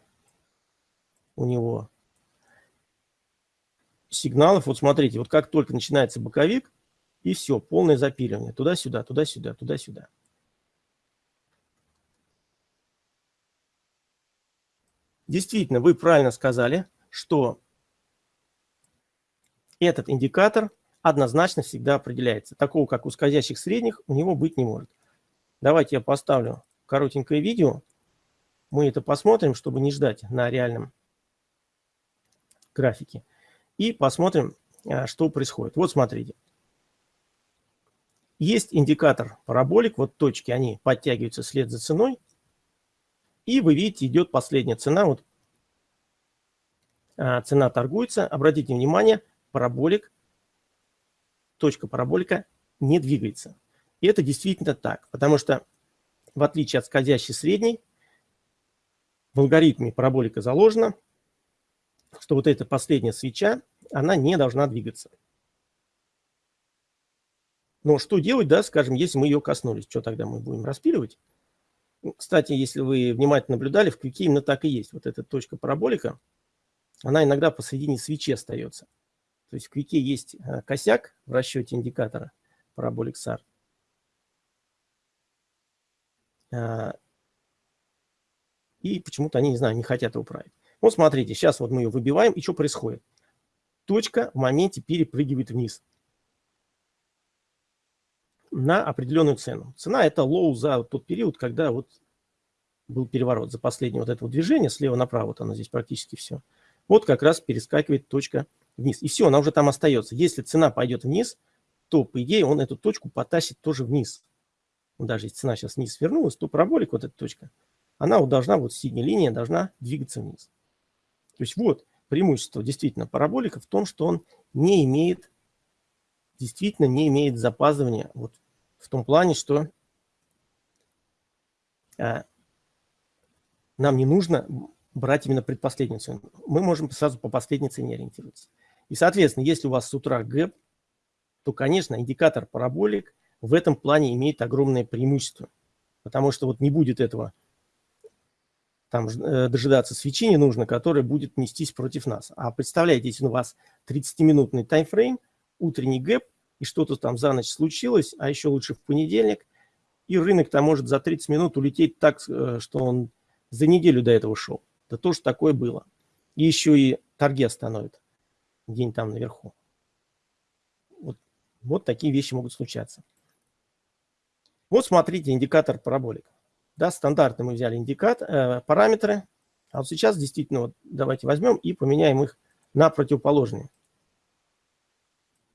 у него сигналов. Вот смотрите, вот как только начинается боковик, и все, полное запиливание. Туда-сюда, туда-сюда, туда-сюда. Действительно, вы правильно сказали, что этот индикатор однозначно всегда определяется. Такого, как у скользящих средних, у него быть не может. Давайте я поставлю коротенькое видео. Мы это посмотрим, чтобы не ждать на реальном графике. И посмотрим, а, что происходит. Вот смотрите. Есть индикатор параболик. Вот точки, они подтягиваются вслед за ценой. И вы видите, идет последняя цена. Вот а, цена торгуется. Обратите внимание, параболик, точка параболика не двигается. И это действительно так, потому что в отличие от скользящей средней, в алгоритме параболика заложено, что вот эта последняя свеча, она не должна двигаться. Но что делать, да, скажем, если мы ее коснулись? Что тогда мы будем распиливать? Кстати, если вы внимательно наблюдали, в квике именно так и есть. Вот эта точка параболика, она иногда посредине свечи остается. То есть в QUIK е есть э, косяк в расчете индикатора Parabolic SAR. А, и почему-то они, не знаю, не хотят его править. Вот смотрите, сейчас вот мы ее выбиваем, и что происходит? Точка в моменте перепрыгивает вниз на определенную цену. Цена – это low за тот период, когда вот был переворот, за последнее вот это вот движение слева направо, вот оно здесь практически все. Вот как раз перескакивает точка вниз. И все, она уже там остается. Если цена пойдет вниз, то, по идее, он эту точку потащит тоже вниз. Даже если цена сейчас вниз вернулась, то параболик, вот эта точка, она вот должна, вот синяя линия должна двигаться вниз. То есть вот преимущество действительно параболика в том, что он не имеет, действительно не имеет запаздывания вот в том плане, что а, нам не нужно брать именно предпоследнюю цену. Мы можем сразу по последней цене ориентироваться. И, соответственно, если у вас с утра гэп, то, конечно, индикатор Parabolic в этом плане имеет огромное преимущество. Потому что вот не будет этого, там э, дожидаться свечи не нужно, которая будет нестись против нас. А представляете, если у вас 30-минутный таймфрейм, утренний гэп, и что-то там за ночь случилось, а еще лучше в понедельник, и рынок там может за 30 минут улететь так, э, что он за неделю до этого шел. Да тоже такое было. И еще и торги остановят день там наверху. Вот, вот такие вещи могут случаться. Вот смотрите, индикатор параболик. Да, стандартно мы взяли индикатор, э, параметры. А вот сейчас действительно вот давайте возьмем и поменяем их на противоположные.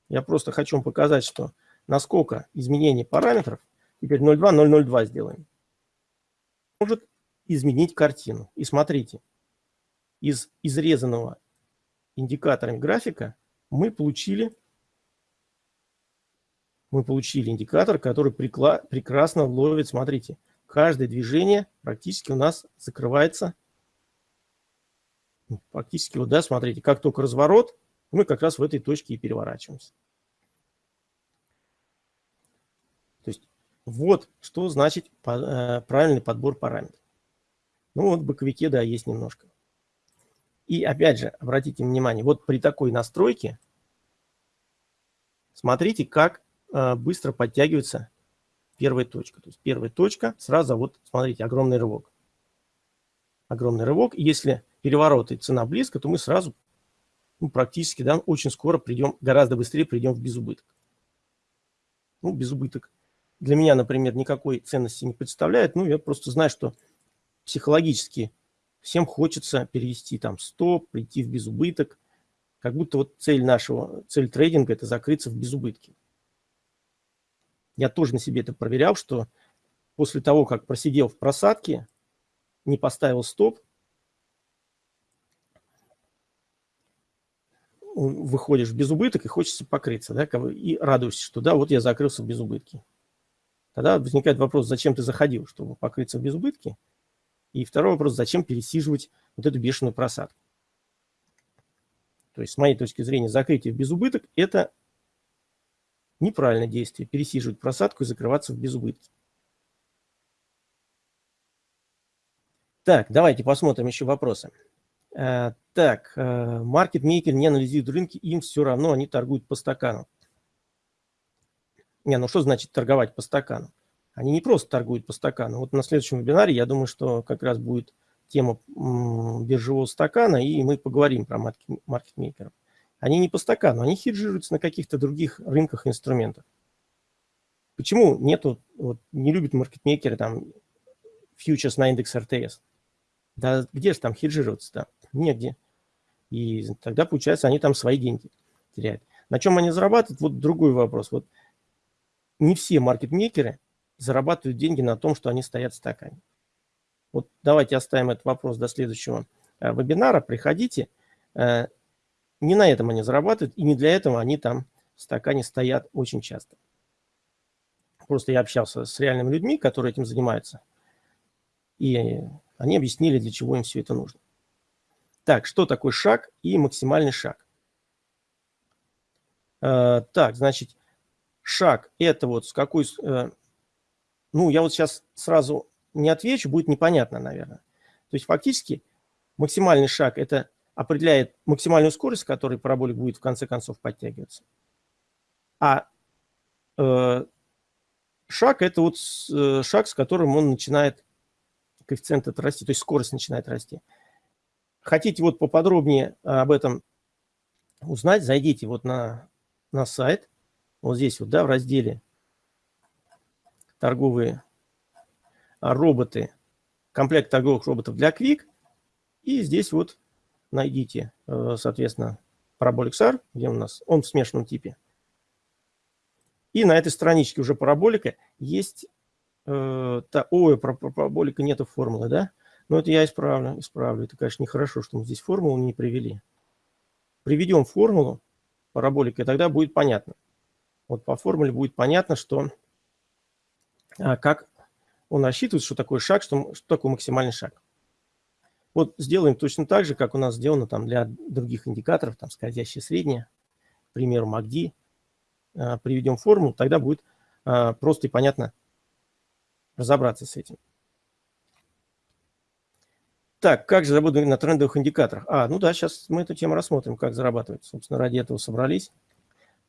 Я просто хочу вам показать, что насколько изменение параметров, теперь 0,2, 0,02 сделаем, может изменить картину. И смотрите, из изрезанного индикаторами графика мы получили, мы получили индикатор, который прекрасно ловит, смотрите, каждое движение практически у нас закрывается. Фактически, вот, да, смотрите, как только разворот, мы как раз в этой точке и переворачиваемся. То есть вот что значит э, правильный подбор параметров. Ну вот в боковике, да, есть немножко. И опять же, обратите внимание, вот при такой настройке, смотрите, как э, быстро подтягивается первая точка. То есть первая точка, сразу вот, смотрите, огромный рывок. Огромный рывок. Если переворот и цена близко, то мы сразу, ну, практически, да, очень скоро придем, гораздо быстрее придем в безубыток. Ну, безубыток. Для меня, например, никакой ценности не представляет. Ну, я просто знаю, что психологически всем хочется перевести там стоп, прийти в безубыток. Как будто вот цель нашего, цель трейдинга – это закрыться в безубытке. Я тоже на себе это проверял, что после того, как просидел в просадке, не поставил стоп, выходишь в безубыток и хочется покрыться, да, и радуешься, что да, вот я закрылся в безубытке. Тогда возникает вопрос, зачем ты заходил, чтобы покрыться в безубытке? И второй вопрос, зачем пересиживать вот эту бешеную просадку? То есть, с моей точки зрения, закрытие в безубыток – это неправильное действие, пересиживать просадку и закрываться в безубытке. Так, давайте посмотрим еще вопросы. Э, так, э, маркетмейкер не анализирует рынки, им все равно, они торгуют по стакану. Не, ну что значит торговать по стакану? Они не просто торгуют по стакану. Вот на следующем вебинаре, я думаю, что как раз будет тема биржевого стакана, и мы поговорим про маркетмейкеров. Они не по стакану, они хеджируются на каких-то других рынках инструментах. Почему нету, вот, не любят маркетмейкеры там фьючерс на индекс РТС? Да где же там хеджироваться-то? Негде. И тогда, получается, они там свои деньги теряют. На чем они зарабатывают? Вот другой вопрос. Вот не все маркетмейкеры зарабатывают деньги на том, что они стоят в стакане. Вот давайте оставим этот вопрос до следующего э, вебинара. Приходите. Э, не на этом они зарабатывают, и не для этого они там в стакане стоят очень часто. Просто я общался с реальными людьми, которые этим занимаются, и они объяснили, для чего им все это нужно. Так, что такое шаг и максимальный шаг? Э, так, значит, шаг – это вот с какой ну, я вот сейчас сразу не отвечу, будет непонятно, наверное. То есть фактически максимальный шаг – это определяет максимальную скорость, с которой параболик будет в конце концов подтягиваться. А э, шаг – это вот э, шаг, с которым он начинает коэффициент это расти, то есть скорость начинает расти. Хотите вот поподробнее об этом узнать, зайдите вот на, на сайт, вот здесь вот, да, в разделе торговые роботы, комплект торговых роботов для Quick. И здесь вот найдите, э, соответственно, Parabolic SAR, где у нас он в смешанном типе. И на этой страничке уже параболика есть... Э, та, ой, про, про параболика нету формулы, да? Но это я исправлю, исправлю. Это, конечно, нехорошо, что мы здесь формулу не привели. Приведем формулу параболика, и тогда будет понятно. Вот по формуле будет понятно, что а как он рассчитывает, что такое шаг, что, что такое максимальный шаг. Вот сделаем точно так же, как у нас сделано там для других индикаторов, там скользящее среднее, к примеру, MACD. А, приведем формулу, тогда будет а, просто и понятно разобраться с этим. Так, как же работать на трендовых индикаторах? А, ну да, сейчас мы эту тему рассмотрим, как зарабатывать. Собственно, ради этого собрались.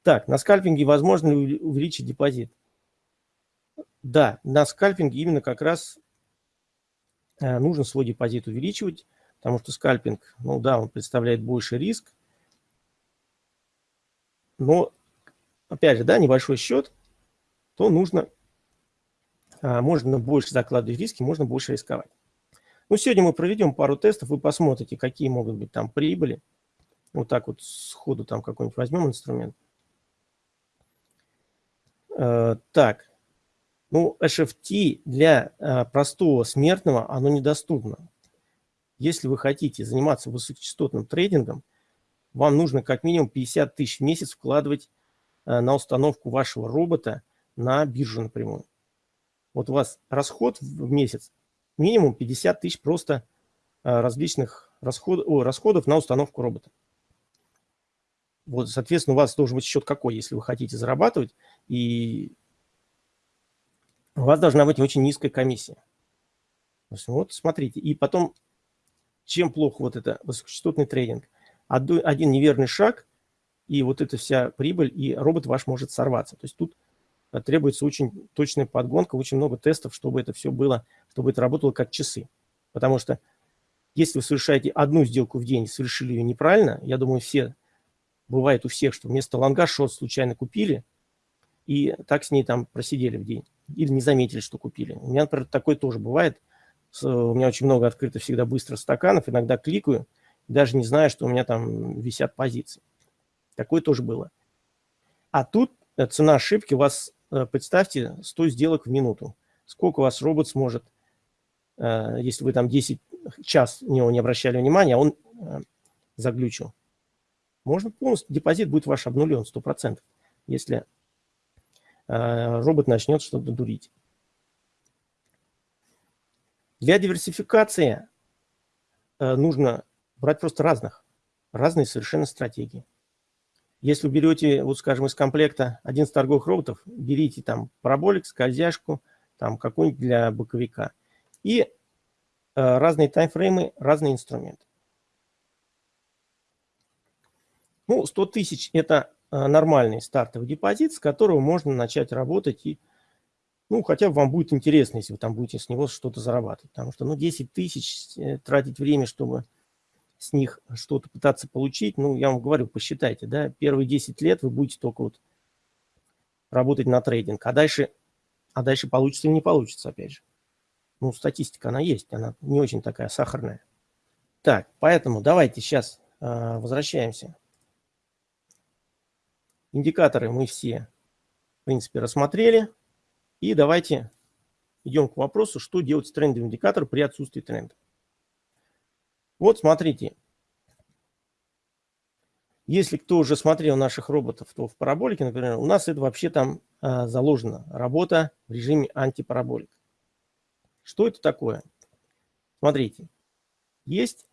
Так, на скальпинге возможно ли увеличить депозит? Да, на скальпинге именно как раз нужно свой депозит увеличивать, потому что скальпинг, ну да, он представляет больше риск, но, опять же, да, небольшой счет, то нужно, а, можно больше закладывать риски, можно больше рисковать. Ну, сегодня мы проведем пару тестов, вы посмотрите, какие могут быть там прибыли. Вот так вот сходу там какой-нибудь возьмем инструмент. Э, так, ну, HFT для э, простого смертного, оно недоступно. Если вы хотите заниматься высокочастотным трейдингом, вам нужно как минимум 50 тысяч в месяц вкладывать э, на установку вашего робота на биржу напрямую. Вот у вас расход в месяц минимум 50 тысяч просто э, различных расход, о, расходов на установку робота. Вот, соответственно, у вас должен быть счет какой, если вы хотите зарабатывать. И у вас должна быть очень низкая комиссия. Вот смотрите. И потом, чем плохо вот это высокочастотный трейдинг? Один неверный шаг, и вот эта вся прибыль, и робот ваш может сорваться. То есть тут э, требуется очень точная подгонка, очень много тестов, чтобы это все было, чтобы это работало как часы. Потому что если вы совершаете одну сделку в день совершили ее неправильно, я думаю, все, бывает у всех, что вместо лонга шот случайно купили, и так с ней там просидели в день или не заметили, что купили. У меня, например, такое тоже бывает. У меня очень много открыто всегда быстро стаканов, иногда кликаю, даже не знаю, что у меня там висят позиции. Такое тоже было. А тут э, цена ошибки у вас, э, представьте, 100 сделок в минуту. Сколько у вас робот сможет, э, если вы там 10 час на него не обращали внимания, а он заглючил. Можно полностью, депозит будет ваш обнулен 100%, если робот начнет что-то дурить. Для диверсификации э, нужно брать просто разных, разные совершенно стратегии. Если вы берете, вот скажем, из комплекта 11 торговых роботов, берите там параболик, скользяшку, там какой-нибудь для боковика. И э, разные таймфреймы, разные инструменты. Ну, 100 тысяч – это Э, нормальный стартовый депозит, с которого можно начать работать и, ну, хотя бы вам будет интересно, если вы там будете с него что-то зарабатывать. Потому что, ну, 10 тысяч э, тратить время, чтобы с них что-то пытаться получить, ну, я вам говорю, посчитайте, да, первые 10 лет вы будете только вот работать на трейдинг, а дальше, а дальше получится или не получится, опять же. Ну, статистика, она есть, она не очень такая сахарная. Так, поэтому давайте сейчас э, возвращаемся Индикаторы мы все, в принципе, рассмотрели. И давайте идем к вопросу, что делать с трендовым индикатором при отсутствии тренда. Вот смотрите. Если кто уже смотрел наших роботов, то в параболике, например, у нас это вообще там а, заложена работа в режиме антипараболик. Что это такое? Смотрите, есть,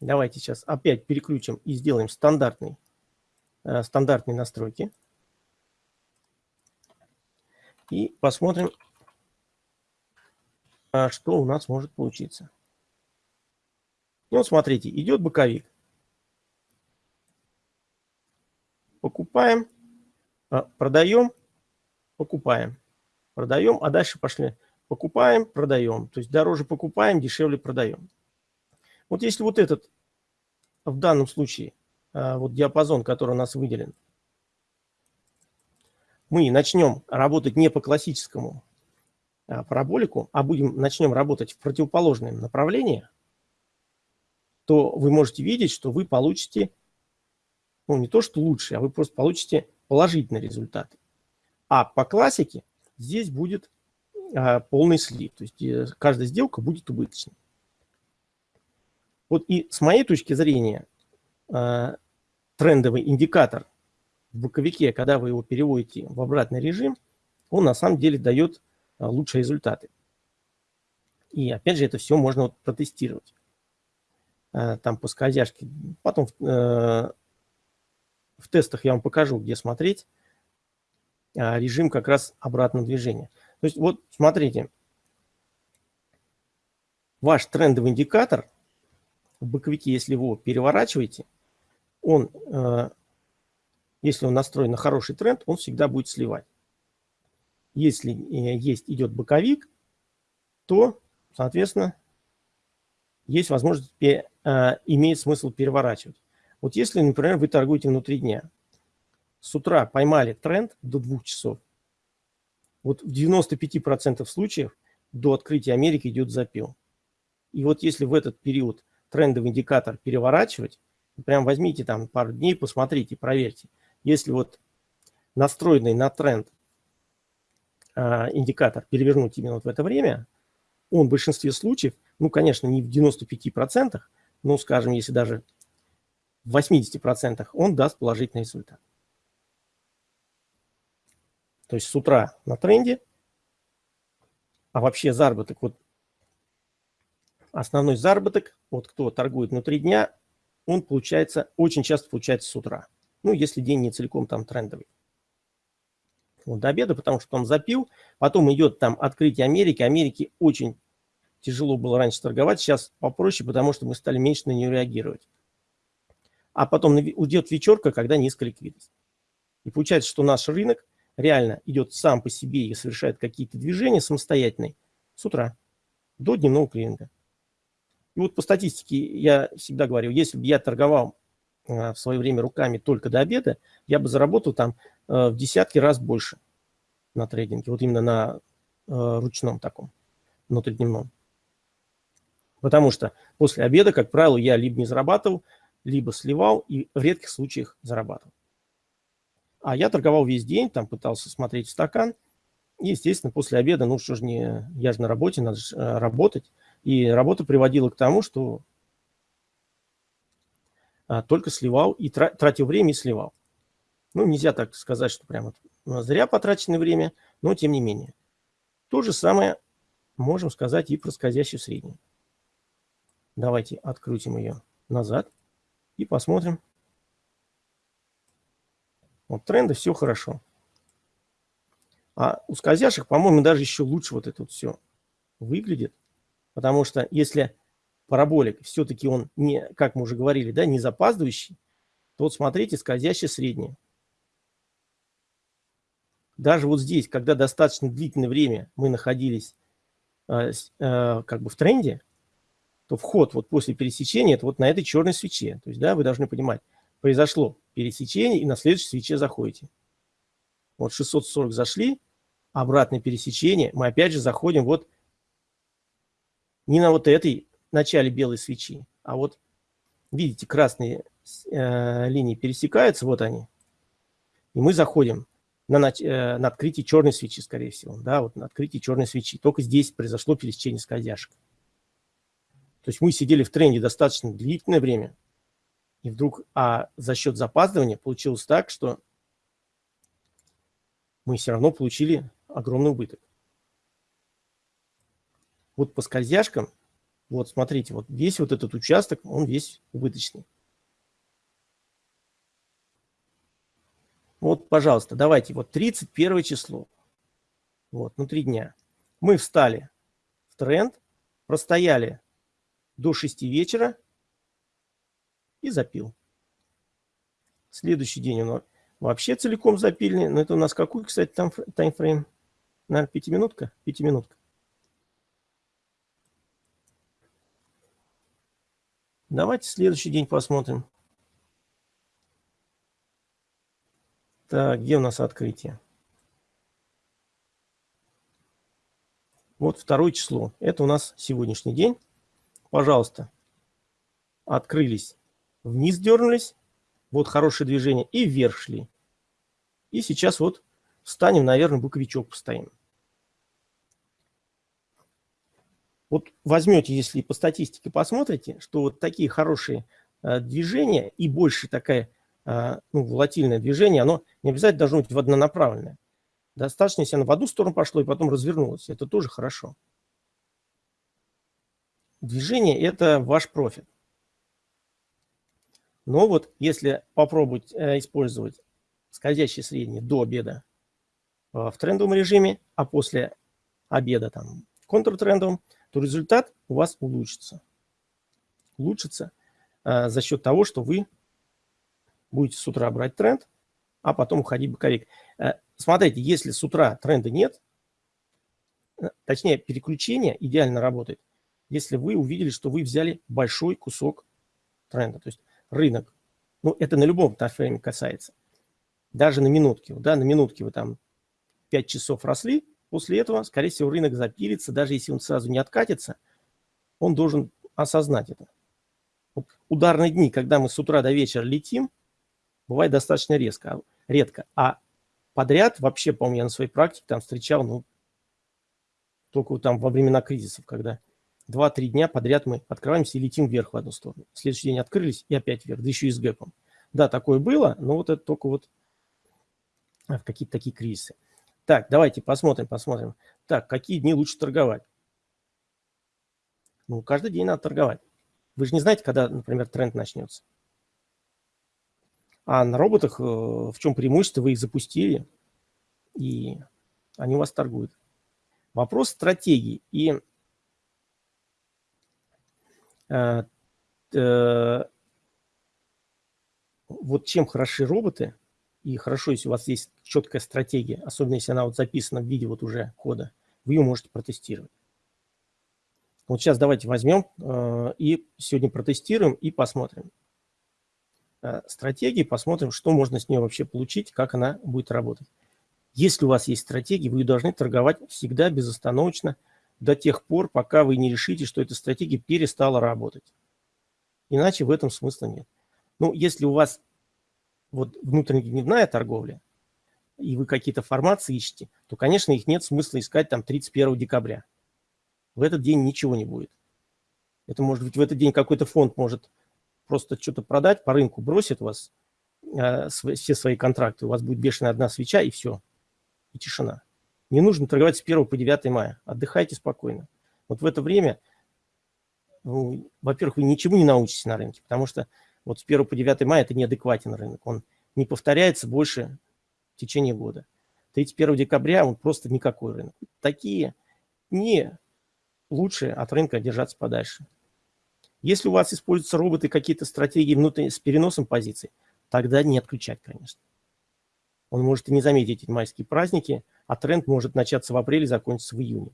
давайте сейчас опять переключим и сделаем стандартный стандартные настройки. И посмотрим, а, что у нас может получиться. Ну, смотрите, идет боковик. Покупаем, а, продаем, покупаем. Продаем, а дальше пошли. Покупаем, продаем. То есть дороже покупаем, дешевле продаем. Вот если вот этот в данном случае Э, вот диапазон, который у нас выделен, мы начнем работать не по классическому а, параболику, а будем, начнем работать в противоположном направлении, то вы можете видеть, что вы получите, ну не то что лучше, а вы просто получите положительный результат. А по классике здесь будет а, полный слив, то есть э, каждая сделка будет убыточной. Вот и с моей точки зрения, а, трендовый индикатор в боковике, когда вы его переводите в обратный режим, он на самом деле дает а, лучшие результаты. И опять же, это все можно вот протестировать. э, там по скользяшке. Потом в тестах я вам покажу, где смотреть режим как раз обратного движения. То есть вот смотрите, ваш трендовый индикатор в боковике, если его переворачиваете, он, если он настроен на хороший тренд, он всегда будет сливать. Если есть идет боковик, то, соответственно, есть возможность, э, имеет смысл переворачивать. Вот если, например, вы торгуете внутри дня, с утра поймали тренд до двух часов, вот в 95% случаев до открытия Америки идет запил. И вот если в этот период трендовый индикатор переворачивать, прям возьмите там пару дней, посмотрите, проверьте. Если вот настроенный на тренд э, индикатор перевернуть именно вот в это время, он в большинстве случаев, ну, конечно, не в 95%, но, скажем, если даже в 80%, он даст положительный результат. То есть с утра на тренде, а вообще заработок, вот основной заработок, вот кто торгует внутри дня, он получается, очень часто получается с утра. Ну, если день не целиком там трендовый. Вот до обеда, потому что он запил, потом идет там открытие Америки. Америки очень тяжело было раньше торговать, сейчас попроще, потому что мы стали меньше на нее реагировать. А потом уйдет вечерка, когда низкая ликвидность. И получается, что наш рынок реально идет сам по себе и совершает какие-то движения самостоятельные с утра до дневного клининга. И вот по статистике я всегда говорю, если бы я торговал э, в свое время руками только до обеда, я бы заработал там э, в десятки раз больше на трейдинге, вот именно на э, ручном таком, внутридневном. Потому что после обеда, как правило, я либо не зарабатывал, либо сливал и в редких случаях зарабатывал. А я торговал весь день, там пытался смотреть в стакан. И, естественно, после обеда, ну что ж, не, я же на работе, надо же работать. И работа приводила к тому, что а, только сливал и тратил время и сливал. Ну, нельзя так сказать, что прямо зря потраченное время, но тем не менее. То же самое можем сказать и про скользящую среднюю. Давайте открутим ее назад и посмотрим. Вот тренды, все хорошо. А у скользящих, по-моему, даже еще лучше вот это вот все выглядит. Потому что если параболик все-таки он не, как мы уже говорили, да, не запаздывающий, то вот смотрите, скользящая средняя. Даже вот здесь, когда достаточно длительное время мы находились э, э, как бы в тренде, то вход вот после пересечения, это вот на этой черной свече. То есть, да, вы должны понимать, произошло пересечение, и на следующей свече заходите. Вот 640 зашли, обратное пересечение, мы опять же заходим вот не на вот этой начале белой свечи, а вот, видите, красные э, линии пересекаются, вот они, и мы заходим на, э, на открытие черной свечи, скорее всего, да, вот на открытие черной свечи. Только здесь произошло пересечение скользяшек. То есть мы сидели в тренде достаточно длительное время, и вдруг, а за счет запаздывания получилось так, что мы все равно получили огромный убыток. Вот по скользяшкам, вот смотрите, вот весь вот этот участок, он весь убыточный. Вот, пожалуйста, давайте, вот 31 число, вот, внутри дня. Мы встали в тренд, простояли до 6 вечера и запил. Следующий день он вообще целиком запильный. Но это у нас какой, кстати, там таймфрейм? Наверное, пятиминутка? Пятиминутка. Давайте следующий день посмотрим. Так, где у нас открытие? Вот второе число. Это у нас сегодняшний день пожалуйста, открылись, вниз дернулись, вот хорошее движение, и вверх шли. И сейчас вот встанем, наверное, боковичок постоим. Вот возьмете, если по статистике посмотрите, что вот такие хорошие э, движения и больше такая э, ну, волатильное движение, оно не обязательно должно быть в однонаправленное. Достаточно, если оно в одну сторону пошло и потом развернулось. Это тоже хорошо. Движение – это ваш профит. Но вот если попробовать э, использовать скользящие средние до обеда э, в трендовом режиме, а после обеда там в контртрендовом, то результат у вас улучшится. Улучшится э, за счет того, что вы будете с утра брать тренд, а потом уходить боковик. Э, смотрите, если с утра тренда нет, э, точнее переключение идеально работает, если вы увидели, что вы взяли большой кусок тренда. То есть рынок, ну это на любом таймфрейме касается, даже на минутке. Да, на минутке вы там 5 часов росли, после этого, скорее всего, рынок запилится, даже если он сразу не откатится, он должен осознать это. Вот ударные дни, когда мы с утра до вечера летим, бывает достаточно резко, редко. А подряд вообще, по-моему, я на своей практике там встречал, ну, только там во времена кризисов, когда 2-3 дня подряд мы открываемся и летим вверх в одну сторону. Следующий день открылись и опять вверх, да еще и с гэпом. Да, такое было, но вот это только вот в какие-то такие кризисы. Так, давайте посмотрим, посмотрим. Так, какие дни лучше торговать? Ну, каждый день надо торговать. Вы же не знаете, когда, например, тренд начнется. А на роботах э, в чем преимущество? Вы их запустили, и они у вас торгуют. Вопрос стратегии. И э, э, вот чем хороши роботы, и хорошо, если у вас есть четкая стратегия, особенно если она вот записана в виде вот уже кода, вы ее можете протестировать. Вот сейчас давайте возьмем э, и сегодня протестируем и посмотрим э, стратегии, посмотрим, что можно с нее вообще получить, как она будет работать. Если у вас есть стратегия, вы должны торговать всегда безостановочно до тех пор, пока вы не решите, что эта стратегия перестала работать. Иначе в этом смысла нет. Ну, если у вас вот внутренне-дневная торговля, и вы какие-то формации ищете, то, конечно, их нет смысла искать там 31 декабря. В этот день ничего не будет. Это может быть в этот день какой-то фонд может просто что-то продать, по рынку бросит вас э, все свои контракты, у вас будет бешеная одна свеча и все, и тишина. Не нужно торговать с 1 по 9 мая, отдыхайте спокойно. Вот в это время, ну, во-первых, вы ничего не научитесь на рынке, потому что вот с 1 по 9 мая это неадекватен рынок. Он не повторяется больше в течение года. 31 декабря он просто никакой рынок. Такие не лучше от рынка держаться подальше. Если у вас используются роботы, какие-то стратегии внутренние с переносом позиций, тогда не отключать, конечно. Он может и не заметить эти майские праздники, а тренд может начаться в апреле, закончиться в июне.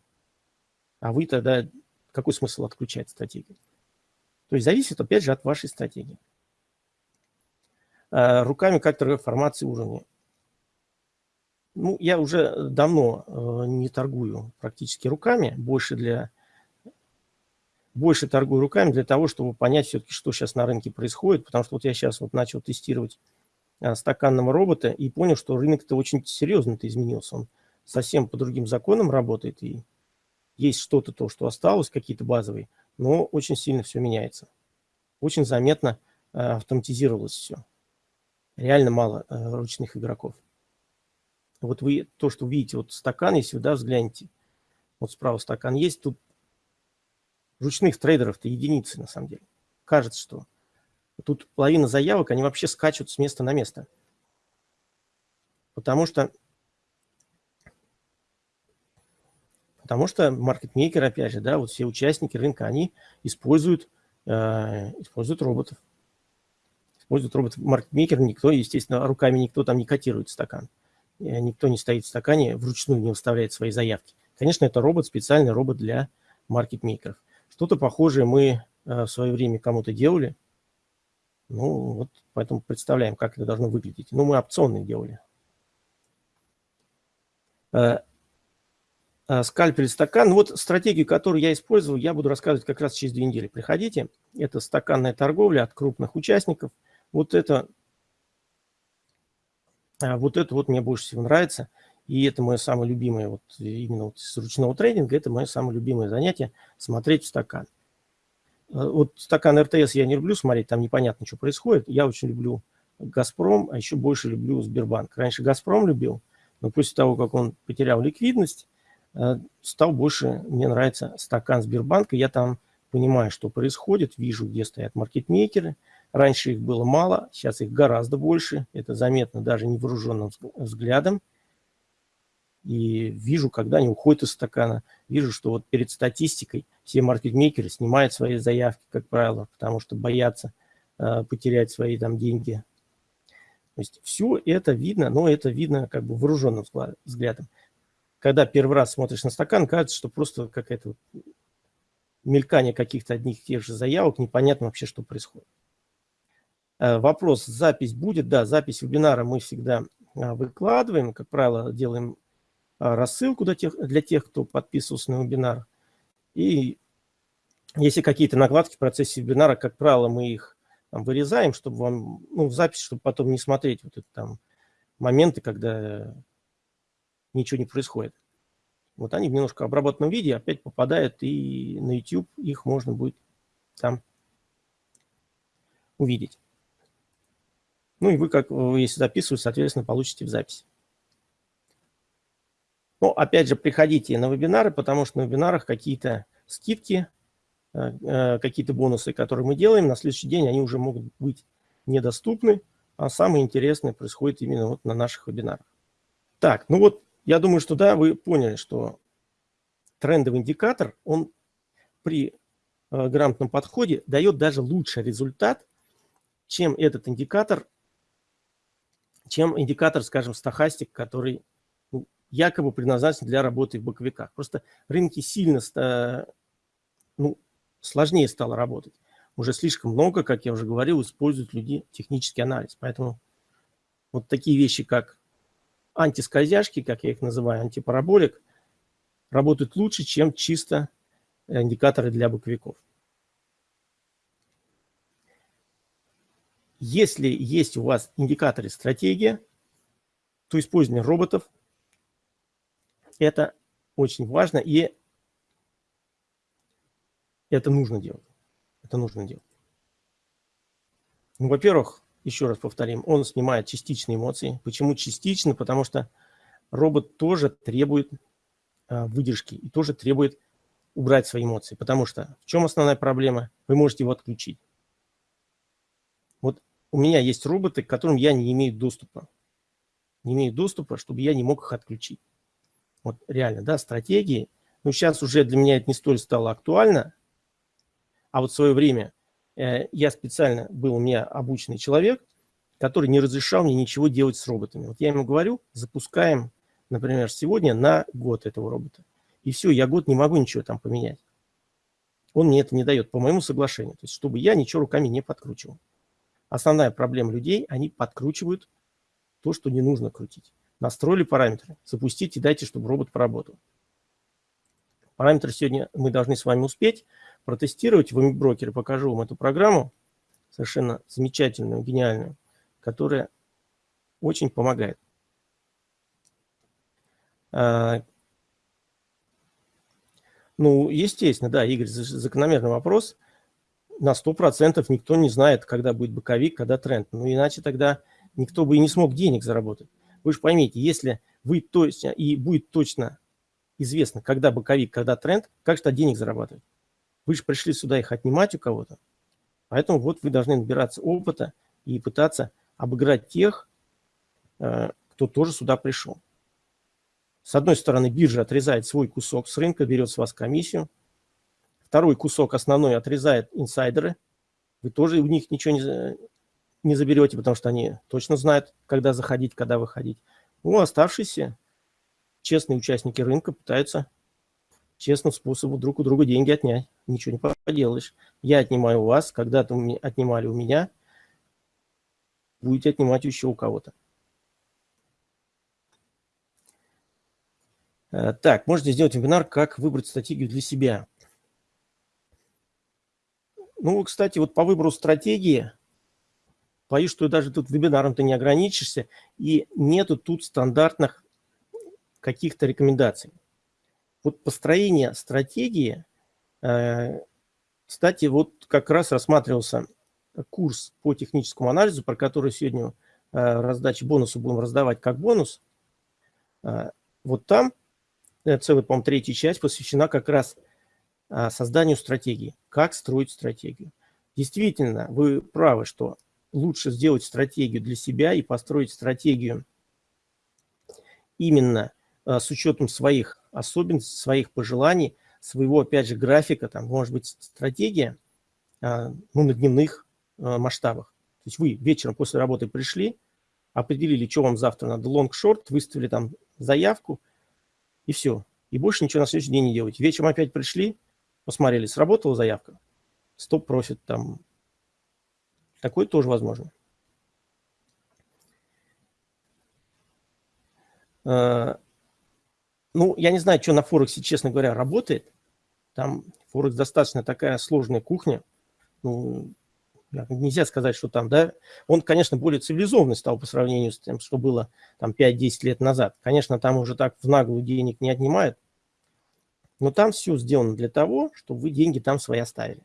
А вы тогда, какой смысл отключать стратегию? То есть зависит, опять же, от вашей стратегии. Э, руками как формации уровня. Ну, я уже давно э, не торгую практически руками, больше для больше торгую руками для того, чтобы понять все-таки, что сейчас на рынке происходит, потому что вот я сейчас вот начал тестировать э, стаканного робота и понял, что рынок-то очень серьезно-то изменился. Он совсем по другим законам работает, и есть что-то то, что осталось, какие-то базовые, но очень сильно все меняется. Очень заметно автоматизировалось все реально мало э, ручных игроков. Вот вы то, что видите, вот стакан, если вы да, взглянете, вот справа стакан есть, тут ручных трейдеров-то единицы на самом деле. Кажется, что тут половина заявок, они вообще скачут с места на место. Потому что Потому что маркетмейкеры, опять же, да, вот все участники рынка, они используют, э, используют роботов использует робот-маркетмейкер, никто, естественно, руками никто там не котирует стакан. Э, никто не стоит в стакане, вручную не выставляет свои заявки. Конечно, это робот, специальный робот для маркетмейкеров. Что-то похожее мы э, в свое время кому-то делали. Ну, вот поэтому представляем, как это должно выглядеть. Ну, мы опционные делали. Э, скальпель, стакан. Вот стратегию, которую я использовал, я буду рассказывать как раз через две недели. Приходите. Это стаканная торговля от крупных участников – вот это, а, вот это вот мне больше всего нравится. И это мое самое любимое, вот именно вот с ручного трейдинга, это мое самое любимое занятие – смотреть в стакан. А, вот стакан РТС я не люблю смотреть, там непонятно, что происходит. Я очень люблю «Газпром», а еще больше люблю Сбербанк. Раньше «Газпром» любил, но после того, как он потерял ликвидность, а, стал больше, мне нравится стакан Сбербанка. Я там понимаю, что происходит, вижу, где стоят маркетмейкеры – Раньше их было мало, сейчас их гораздо больше. Это заметно даже невооруженным взглядом. И вижу, когда они уходят из стакана, вижу, что вот перед статистикой все маркетмейкеры снимают свои заявки, как правило, потому что боятся э, потерять свои там деньги. То есть все это видно, но это видно как бы вооруженным взглядом. Когда первый раз смотришь на стакан, кажется, что просто какая-то мелькание каких-то одних и тех же заявок, непонятно вообще, что происходит. Э, вопрос, запись будет? Да, запись вебинара мы всегда а, выкладываем. Как правило, делаем а, рассылку для тех, для тех, кто подписывался на вебинар. И если какие-то накладки в процессе вебинара, как правило, мы их там, вырезаем, чтобы вам, ну, в записи, чтобы потом не смотреть вот это там моменты, когда ничего не происходит. Вот они в немножко обработанном виде опять попадают, и на YouTube их можно будет там увидеть. Ну и вы, как если записывать, соответственно, получите в записи. Но опять же, приходите на вебинары, потому что на вебинарах какие-то скидки, э, э, какие-то бонусы, которые мы делаем, на следующий день они уже могут быть недоступны, а самое интересное происходит именно вот на наших вебинарах. Так, ну вот я думаю, что да, вы поняли, что трендовый индикатор, он при э, грамотном подходе дает даже лучший результат, чем этот индикатор, чем индикатор, скажем, стахастик, который якобы предназначен для работы в боковиках. Просто рынки сильно ну, сложнее стало работать. Уже слишком много, как я уже говорил, используют люди технический анализ. Поэтому вот такие вещи, как антискользяшки, как я их называю, антипараболик, работают лучше, чем чисто индикаторы для боковиков. Если есть у вас индикаторы стратегия, то использование роботов это очень важно, и это нужно делать. Это нужно делать. Ну, во-первых, еще раз повторим, он снимает частичные эмоции. Почему частично? Потому что робот тоже требует а, выдержки и тоже требует убрать свои эмоции. Потому что в чем основная проблема? Вы можете его отключить. У меня есть роботы, к которым я не имею доступа. Не имею доступа, чтобы я не мог их отключить. Вот реально, да, стратегии. Ну, сейчас уже для меня это не столь стало актуально. А вот в свое время э, я специально был у меня обученный человек, который не разрешал мне ничего делать с роботами. Вот я ему говорю, запускаем, например, сегодня на год этого робота. И все, я год не могу ничего там поменять. Он мне это не дает по моему соглашению. То есть, чтобы я ничего руками не подкручивал. Основная проблема людей, они подкручивают то, что не нужно крутить. Настроили параметры, запустите, дайте, чтобы робот поработал. Параметры сегодня мы должны с вами успеть протестировать. В брокере покажу вам эту программу, совершенно замечательную, гениальную, которая очень помогает. А, ну, естественно, да, Игорь, закономерный вопрос. На 100% никто не знает, когда будет боковик, когда тренд. Ну, иначе тогда никто бы и не смог денег заработать. Вы же поймите, если вы точно и будет точно известно, когда боковик, когда тренд, как что денег зарабатывать? Вы же пришли сюда их отнимать у кого-то. Поэтому вот вы должны набираться опыта и пытаться обыграть тех, э, кто тоже сюда пришел. С одной стороны, биржа отрезает свой кусок с рынка, берет с вас комиссию. Второй кусок основной отрезает инсайдеры. Вы тоже у них ничего не, не заберете, потому что они точно знают, когда заходить, когда выходить. Ну, оставшиеся честные участники рынка пытаются честным способом друг у друга деньги отнять. Ничего не поделаешь. Я отнимаю у вас, когда-то отнимали у меня, будете отнимать еще у кого-то. Э, так, можете сделать вебинар, как выбрать стратегию для себя. Ну, кстати, вот по выбору стратегии Боюсь, что даже тут вебинаром ты не ограничишься, и нету тут стандартных каких-то рекомендаций. Вот построение стратегии, э, кстати, вот как раз рассматривался курс по техническому анализу, про который сегодня э, раздачи бонуса будем раздавать как бонус. Э, вот там целая, по-моему, третья часть посвящена как раз созданию стратегии, как строить стратегию. Действительно, вы правы, что лучше сделать стратегию для себя и построить стратегию именно а, с учетом своих особенностей, своих пожеланий, своего, опять же, графика, там, может быть, стратегия а, ну, на дневных а, масштабах. То есть вы вечером после работы пришли, определили, что вам завтра надо, лонг-шорт, выставили там заявку, и все. И больше ничего на следующий день не делаете. Вечером опять пришли, посмотрели, сработала заявка, стоп-профит там. Такое тоже возможно. А, ну, я не знаю, что на Форексе, честно говоря, работает. Там Форекс достаточно такая сложная кухня. Ну, нельзя сказать, что там, да, он, конечно, более цивилизованный стал по сравнению с тем, что было там 5-10 лет назад. Конечно, там уже так в наглую денег не отнимают, но там все сделано для того, чтобы вы деньги там свои оставили.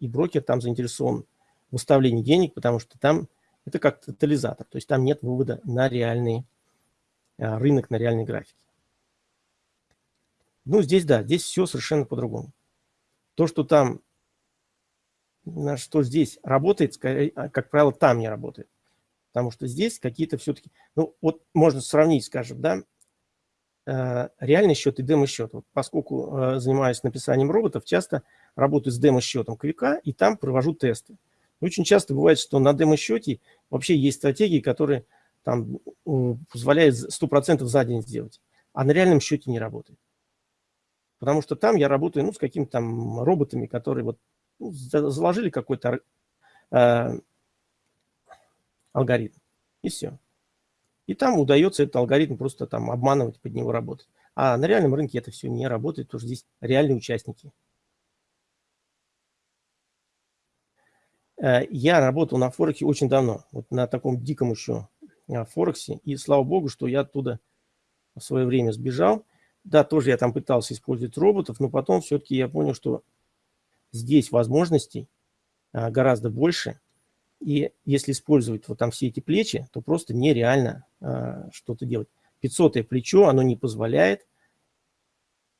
И брокер там заинтересован в выставлении денег, потому что там это как тотализатор, то есть там нет вывода на реальный а, рынок, на реальный график. Ну, здесь, да, здесь все совершенно по-другому. То, что там что здесь работает, а, как правило, там не работает. Потому что здесь какие-то все-таки... Ну, вот можно сравнить, скажем, да, реальный счет и демо-счет. Вот поскольку э, занимаюсь написанием роботов, часто работаю с демо-счетом Квика и там провожу тесты. Очень часто бывает, что на демо-счете вообще есть стратегии, которые там позволяют 100% за день сделать, а на реальном счете не работает. Потому что там я работаю ну, с какими-то там роботами, которые вот ну, заложили какой-то э, алгоритм, и все. И там удается этот алгоритм просто там обманывать, под него работать. А на реальном рынке это все не работает, потому что здесь реальные участники. Э, я работал на Форексе очень давно, вот на таком диком еще э, Форексе, и слава богу, что я оттуда в свое время сбежал. Да, тоже я там пытался использовать роботов, но потом все-таки я понял, что здесь возможностей а, гораздо больше. И если использовать вот там все эти плечи, то просто нереально что-то делать. 500 плечо, оно не позволяет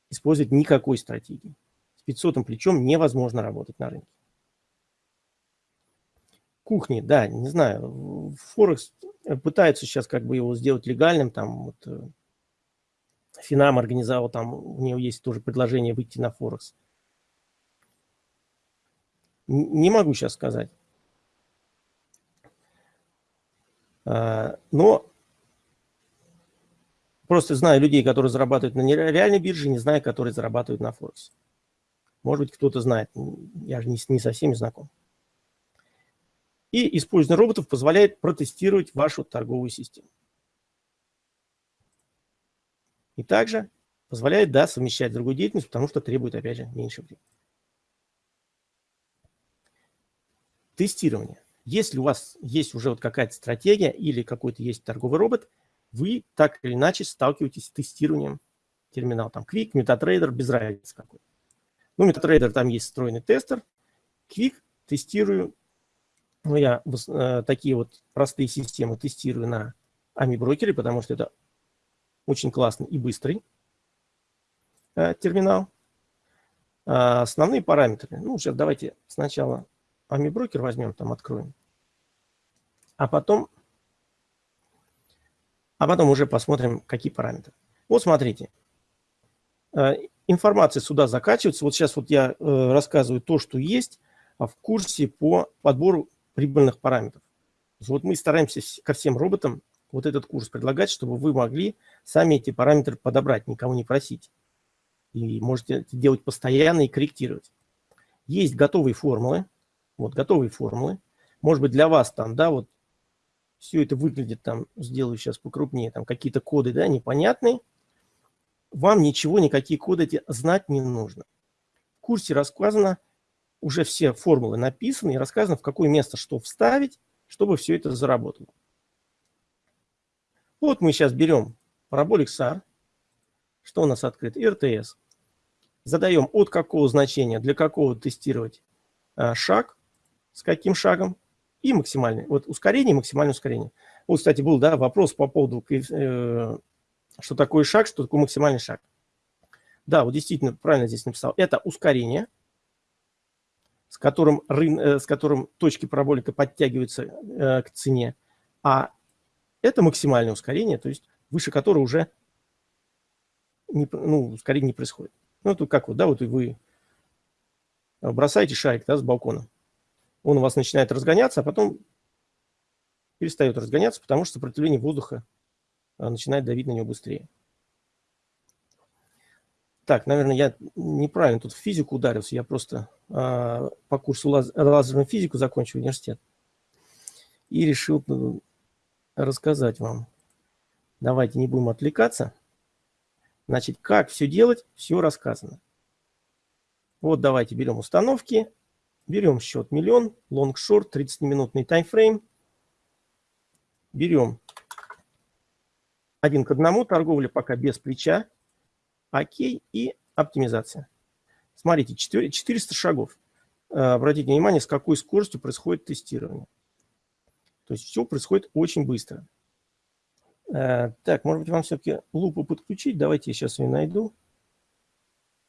использовать никакой стратегии. С 500 плечом невозможно работать на рынке. Кухни, да, не знаю, Форекс пытается сейчас как бы его сделать легальным, там вот э, Финам организовал, там у него есть тоже предложение выйти на Форекс. Не могу сейчас сказать. А, но просто знаю людей, которые зарабатывают на реальной бирже, не знаю, которые зарабатывают на Форексе. Может быть, кто-то знает, я же не, не со всеми знаком. И использование роботов позволяет протестировать вашу торговую систему. И также позволяет, да, совмещать другую деятельность, потому что требует, опять же, меньше времени. Тестирование. Если у вас есть уже вот какая-то стратегия или какой-то есть торговый робот, вы так или иначе сталкиваетесь с тестированием терминала. Там Quick, MetaTrader, без разницы какой. Ну, MetaTrader там есть встроенный тестер. Quick тестирую. Ну, я э, такие вот простые системы тестирую на AMI брокере, потому что это очень классный и быстрый э, терминал. А основные параметры. Ну, сейчас давайте сначала AMI брокер возьмем, там откроем. А потом, а потом уже посмотрим, какие параметры. Вот смотрите. Э, информация сюда закачивается. Вот сейчас вот я э, рассказываю то, что есть а в курсе по подбору прибыльных параметров. Вот мы стараемся ко всем роботам вот этот курс предлагать, чтобы вы могли сами эти параметры подобрать, никого не просить. И можете это делать постоянно и корректировать. Есть готовые формулы, вот готовые формулы. Может быть, для вас там, да, вот все это выглядит там, сделаю сейчас покрупнее, там какие-то коды, да, непонятные. Вам ничего, никакие коды эти знать не нужно. В курсе рассказано, уже все формулы написаны и рассказано, в какое место что вставить, чтобы все это заработало. Вот мы сейчас берем параболик SAR. Что у нас открыт? РТС. Задаем от какого значения, для какого тестировать а, шаг с каким шагом и максимальный. Вот ускорение, максимальное ускорение. Вот, кстати, был да, вопрос по поводу, э, что такое шаг, что такое максимальный шаг. Да, вот действительно правильно здесь написал. Это ускорение. с которым, рын, э, с которым точки параболика подтягиваются э, к цене, а это максимальное ускорение, то есть выше которого уже не, ну, ускорение не происходит. Ну, это как вот, да, вот и вы бросаете шарик да, с балкона. Он у вас начинает разгоняться, а потом перестает разгоняться, потому что сопротивление воздуха а, начинает давить на него быстрее. Так, наверное, я неправильно тут в физику ударился. Я просто э, по курсу лаз лазерную физику закончил университет. И решил ну, рассказать вам. Давайте не будем отвлекаться. Значит, как все делать, все рассказано. Вот давайте берем установки. Берем счет миллион, long-short, 30-минутный таймфрейм. Берем один к одному, торговля пока без плеча. Окей и оптимизация. Смотрите, 400 шагов. Э, обратите внимание, с какой скоростью происходит тестирование. То есть все происходит очень быстро. Э, так, может быть, вам все-таки лупу подключить. Давайте я сейчас ее найду.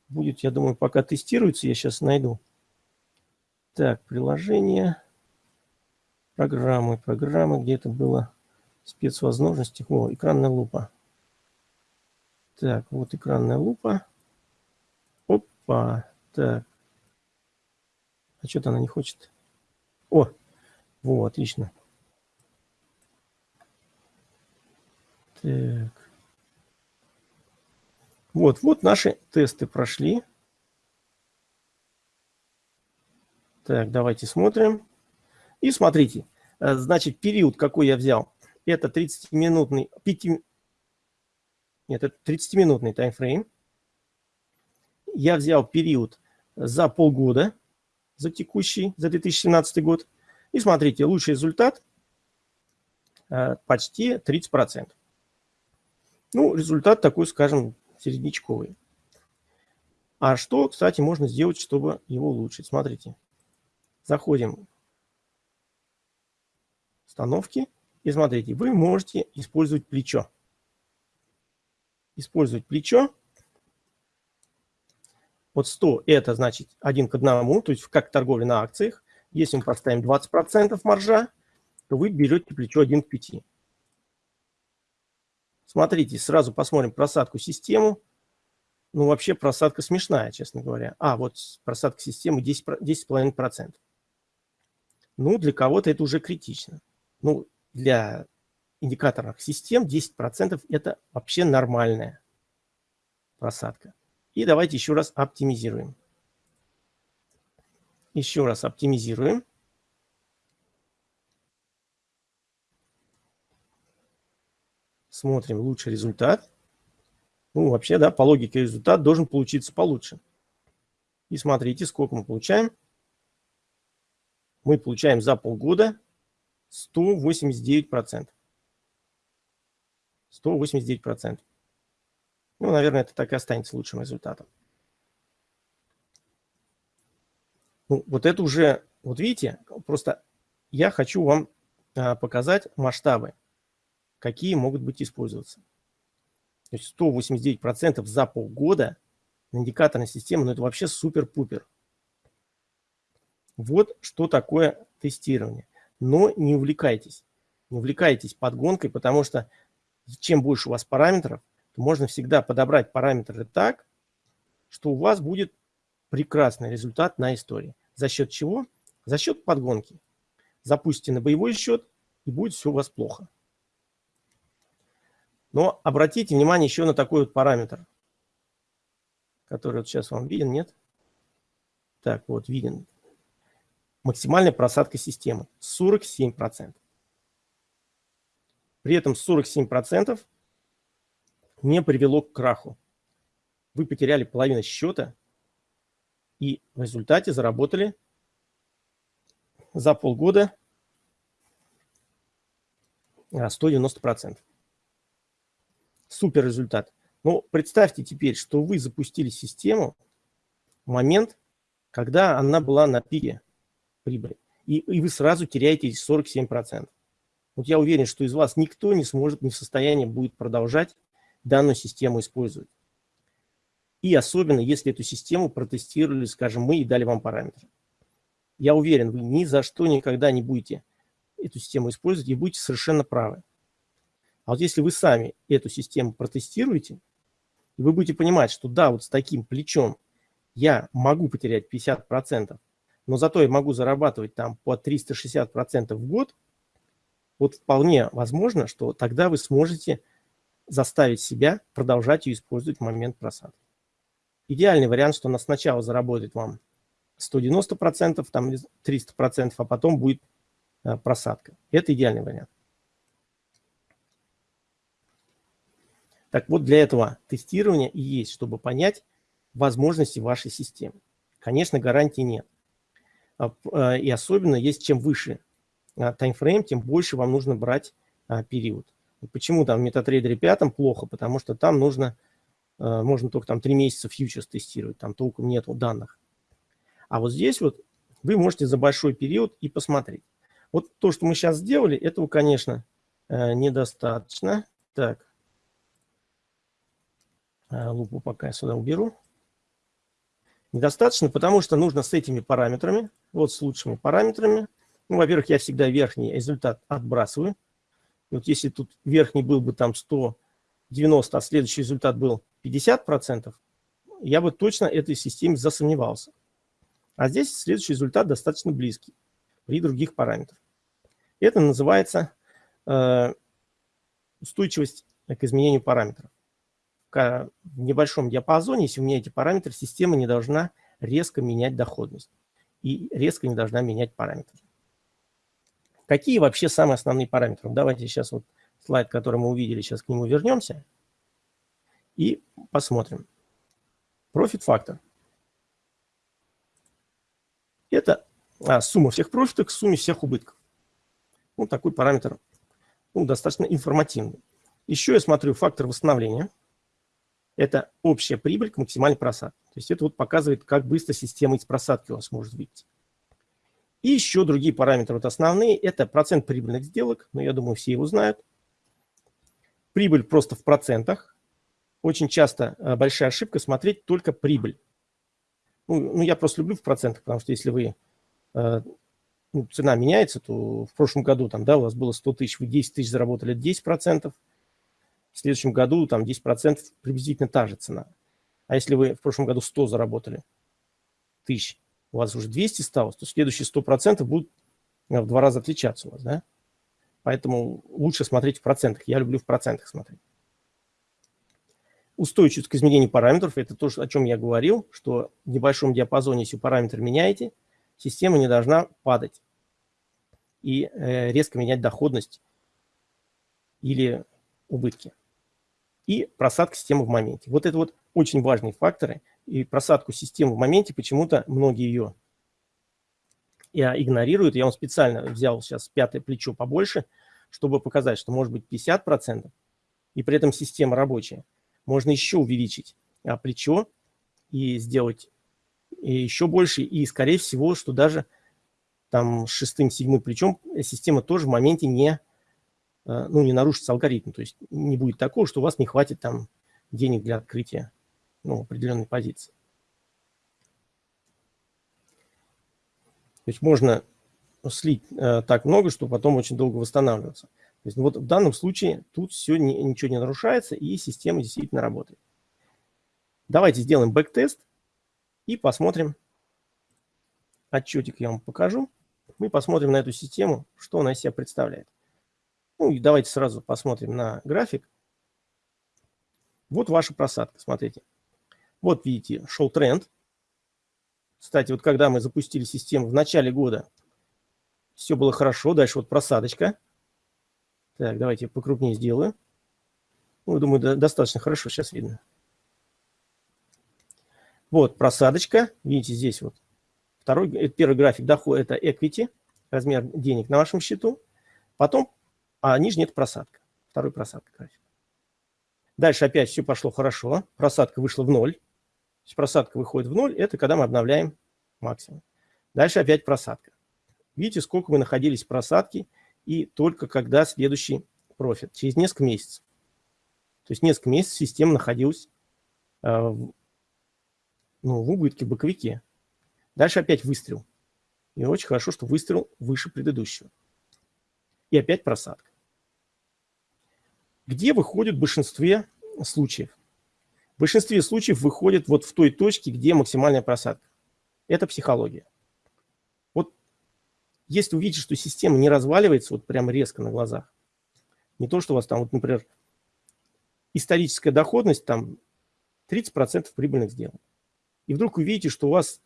Будет, я думаю, пока тестируется, я сейчас найду. Так, приложение, программы, программы, где это было, спецвозможности. О, экранная лупа. Так, вот экранная лупа. Опа, так. А что-то она не хочет. О, вот, отлично. Так. Вот, вот наши тесты прошли. Так, давайте смотрим. И смотрите, э, значит, период, какой я взял, это 30-минутный, 5, нет, это 30-минутный таймфрейм. Я взял период за полгода, за текущий, за 2017 год. И смотрите, лучший результат э, почти 30%. Ну, результат такой, скажем, середнячковый. А что, кстати, можно сделать, чтобы его улучшить? Смотрите. Заходим в установки. И смотрите, вы можете использовать плечо использовать плечо. Вот 100 это значит 1 к 1, то есть как торговля на акциях. Если мы поставим 20% маржа, то вы берете плечо 1 к 5. Смотрите, сразу посмотрим просадку систему. Ну, вообще просадка смешная, честно говоря. А, вот просадка системы 10,5%. 10 ну, для кого-то это уже критично. Ну, для индикаторных систем 10% это вообще нормальная просадка. И давайте еще раз оптимизируем. Еще раз оптимизируем. Смотрим лучший результат. Ну, вообще, да, по логике результат должен получиться получше. И смотрите, сколько мы получаем. Мы получаем за полгода 189%. 189%. Ну, наверное, это так и останется лучшим результатом. Ну, вот это уже, вот видите, просто я хочу вам а, показать масштабы, какие могут быть использоваться. То есть 189% за полгода на индикаторной системе, ну это вообще супер-пупер. Вот что такое тестирование. Но не увлекайтесь. Не увлекайтесь подгонкой, потому что чем больше у вас параметров, то можно всегда подобрать параметры так, что у вас будет прекрасный результат на истории. За счет чего? За счет подгонки. Запустите на боевой счет, и будет все у вас плохо. Но обратите внимание еще на такой вот параметр, который вот сейчас вам виден, нет? Так, вот виден. Максимальная просадка системы 47%. При этом 47% не привело к краху. Вы потеряли половину счета и в результате заработали за полгода 190%. Супер результат. Но представьте теперь, что вы запустили систему в момент, когда она была на пике прибыли. И, и вы сразу теряете 47%. Вот я уверен, что из вас никто не сможет, не в состоянии будет продолжать данную систему использовать. И особенно, если эту систему протестировали, скажем, мы и дали вам параметры. я уверен, вы ни за что никогда не будете эту систему использовать и будете совершенно правы. А вот если вы сами эту систему протестируете, вы будете понимать, что да, вот с таким плечом я могу потерять 50%, но зато я могу зарабатывать там по 360% в год, вот вполне возможно, что тогда вы сможете заставить себя продолжать ее использовать в момент просадки. Идеальный вариант, что она сначала заработает вам 190%, там 300%, а потом будет э, просадка. Это идеальный вариант. Так вот, для этого тестирования и есть, чтобы понять возможности вашей системы. Конечно, гарантии нет. А, а, и особенно, есть чем выше а, таймфрейм, тем больше вам нужно брать период. Почему там в MetaTrader 5 плохо? Потому что там нужно, можно только там 3 месяца фьючерс тестировать, там толком нет данных. А вот здесь вот вы можете за большой период и посмотреть. Вот то, что мы сейчас сделали, этого, конечно, недостаточно. Так, Э, лупу пока я сюда уберу. Недостаточно, потому что нужно с этими параметрами, вот с лучшими параметрами. Ну, во-первых, я всегда верхний результат отбрасываю. Вот если тут верхний был бы там 190, а следующий результат был 50%, я бы точно этой системе засомневался. А здесь следующий результат достаточно близкий при других параметрах. Это называется э, устойчивость к изменению параметров в небольшом диапазоне, если у меня эти параметры, система не должна резко менять доходность и резко не должна менять параметры. Какие вообще самые основные параметры? Давайте сейчас вот слайд, который мы увидели, сейчас к нему вернемся и посмотрим. Профит фактор. Это а, сумма всех профитов к сумме всех убытков. Ну, такой параметр ну, достаточно информативный. Еще я смотрю фактор восстановления это общая прибыль к максимальной просадке. То есть это вот показывает, как быстро система из просадки у вас может выйти. И еще другие параметры вот основные. Это процент прибыльных сделок, но я думаю, все его знают. Прибыль просто в процентах. Очень часто э, большая ошибка смотреть только прибыль. Ну, ну я просто люблю в процентах, потому что если вы э, ну, цена меняется, то в прошлом году там, да, у вас было 100 тысяч, вы 10 тысяч заработали 10 процентов – в следующем году там 10% приблизительно та же цена. А если вы в прошлом году 100 заработали тысяч, у вас уже 200 стало, то следующие 100% будут в два раза отличаться у вас, да? Поэтому лучше смотреть в процентах. Я люблю в процентах смотреть. Устойчивость к изменению параметров – это то, о чем я говорил, что в небольшом диапазоне, если параметр меняете, система не должна падать и э, резко менять доходность или убытки и просадка системы в моменте. Вот это вот очень важные факторы. И просадку системы в моменте почему-то многие ее игнорируют. Я вам специально взял сейчас пятое плечо побольше, чтобы показать, что может быть 50%, и при этом система рабочая. Можно еще увеличить а, плечо и сделать еще больше. И, скорее всего, что даже там с шестым, седьмым плечом система тоже в моменте не Э, ну, не нарушится алгоритм. То есть не будет такого, что у вас не хватит там денег для открытия ну, определенной позиции. То есть можно слить э, так много, что потом очень долго восстанавливаться. То есть вот в данном случае тут все не, ничего не нарушается и система действительно работает. Давайте сделаем backtest и посмотрим. Отчетик я вам покажу. Мы посмотрим на эту систему, что она из себя представляет. Ну и давайте сразу посмотрим на график. Вот ваша просадка, смотрите. Вот видите, шел тренд. Кстати, вот когда мы запустили систему в начале года, все было хорошо. Дальше вот просадочка. Так, давайте покрупнее сделаю. Ну, думаю, достаточно хорошо сейчас видно. Вот просадочка. Видите, здесь вот второй, это первый график дохода, это equity, размер денег на вашем счету. Потом а нижний – это просадка. Второй просадка график. Дальше опять все пошло хорошо. Просадка вышла в ноль. То есть просадка выходит в ноль – это когда мы обновляем максимум. Дальше опять просадка. Видите, сколько мы находились в просадке, и только когда следующий профит, через несколько месяцев. То есть несколько месяцев система находилась э, в, ну, в убытке, в боковике. Дальше опять выстрел. И очень хорошо, что выстрел выше предыдущего. И опять просадка. Где выходит в большинстве случаев? В большинстве случаев выходит вот в той точке, где максимальная просадка. Это психология. Вот если увидите, что система не разваливается вот прям резко на глазах, не то, что у вас там, вот, например, историческая доходность там 30% прибыльных сделок. И вдруг вы видите, что у вас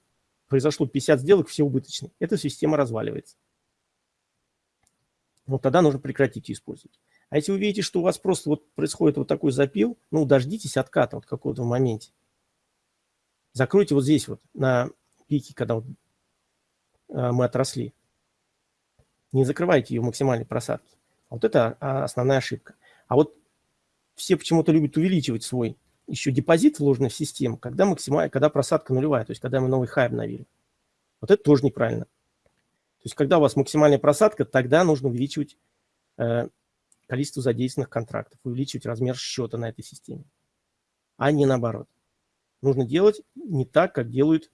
произошло 50 сделок, все убыточные. Эта система разваливается. Вот тогда нужно прекратить использовать. А если вы видите, что у вас просто вот происходит вот такой запил, ну, дождитесь отката вот какого-то в моменте. Закройте вот здесь вот на пике, когда вот, э, мы отросли. Не закрывайте ее в максимальной просадке. Вот это а, основная ошибка. А вот все почему-то любят увеличивать свой еще депозит, вложенный в систему, когда, максимально, когда просадка нулевая, то есть когда мы новый хай обновили. Вот это тоже неправильно. То есть когда у вас максимальная просадка, тогда нужно увеличивать э, количество задействованных контрактов, увеличивать размер счета на этой системе, а не наоборот. Нужно делать не так, как делают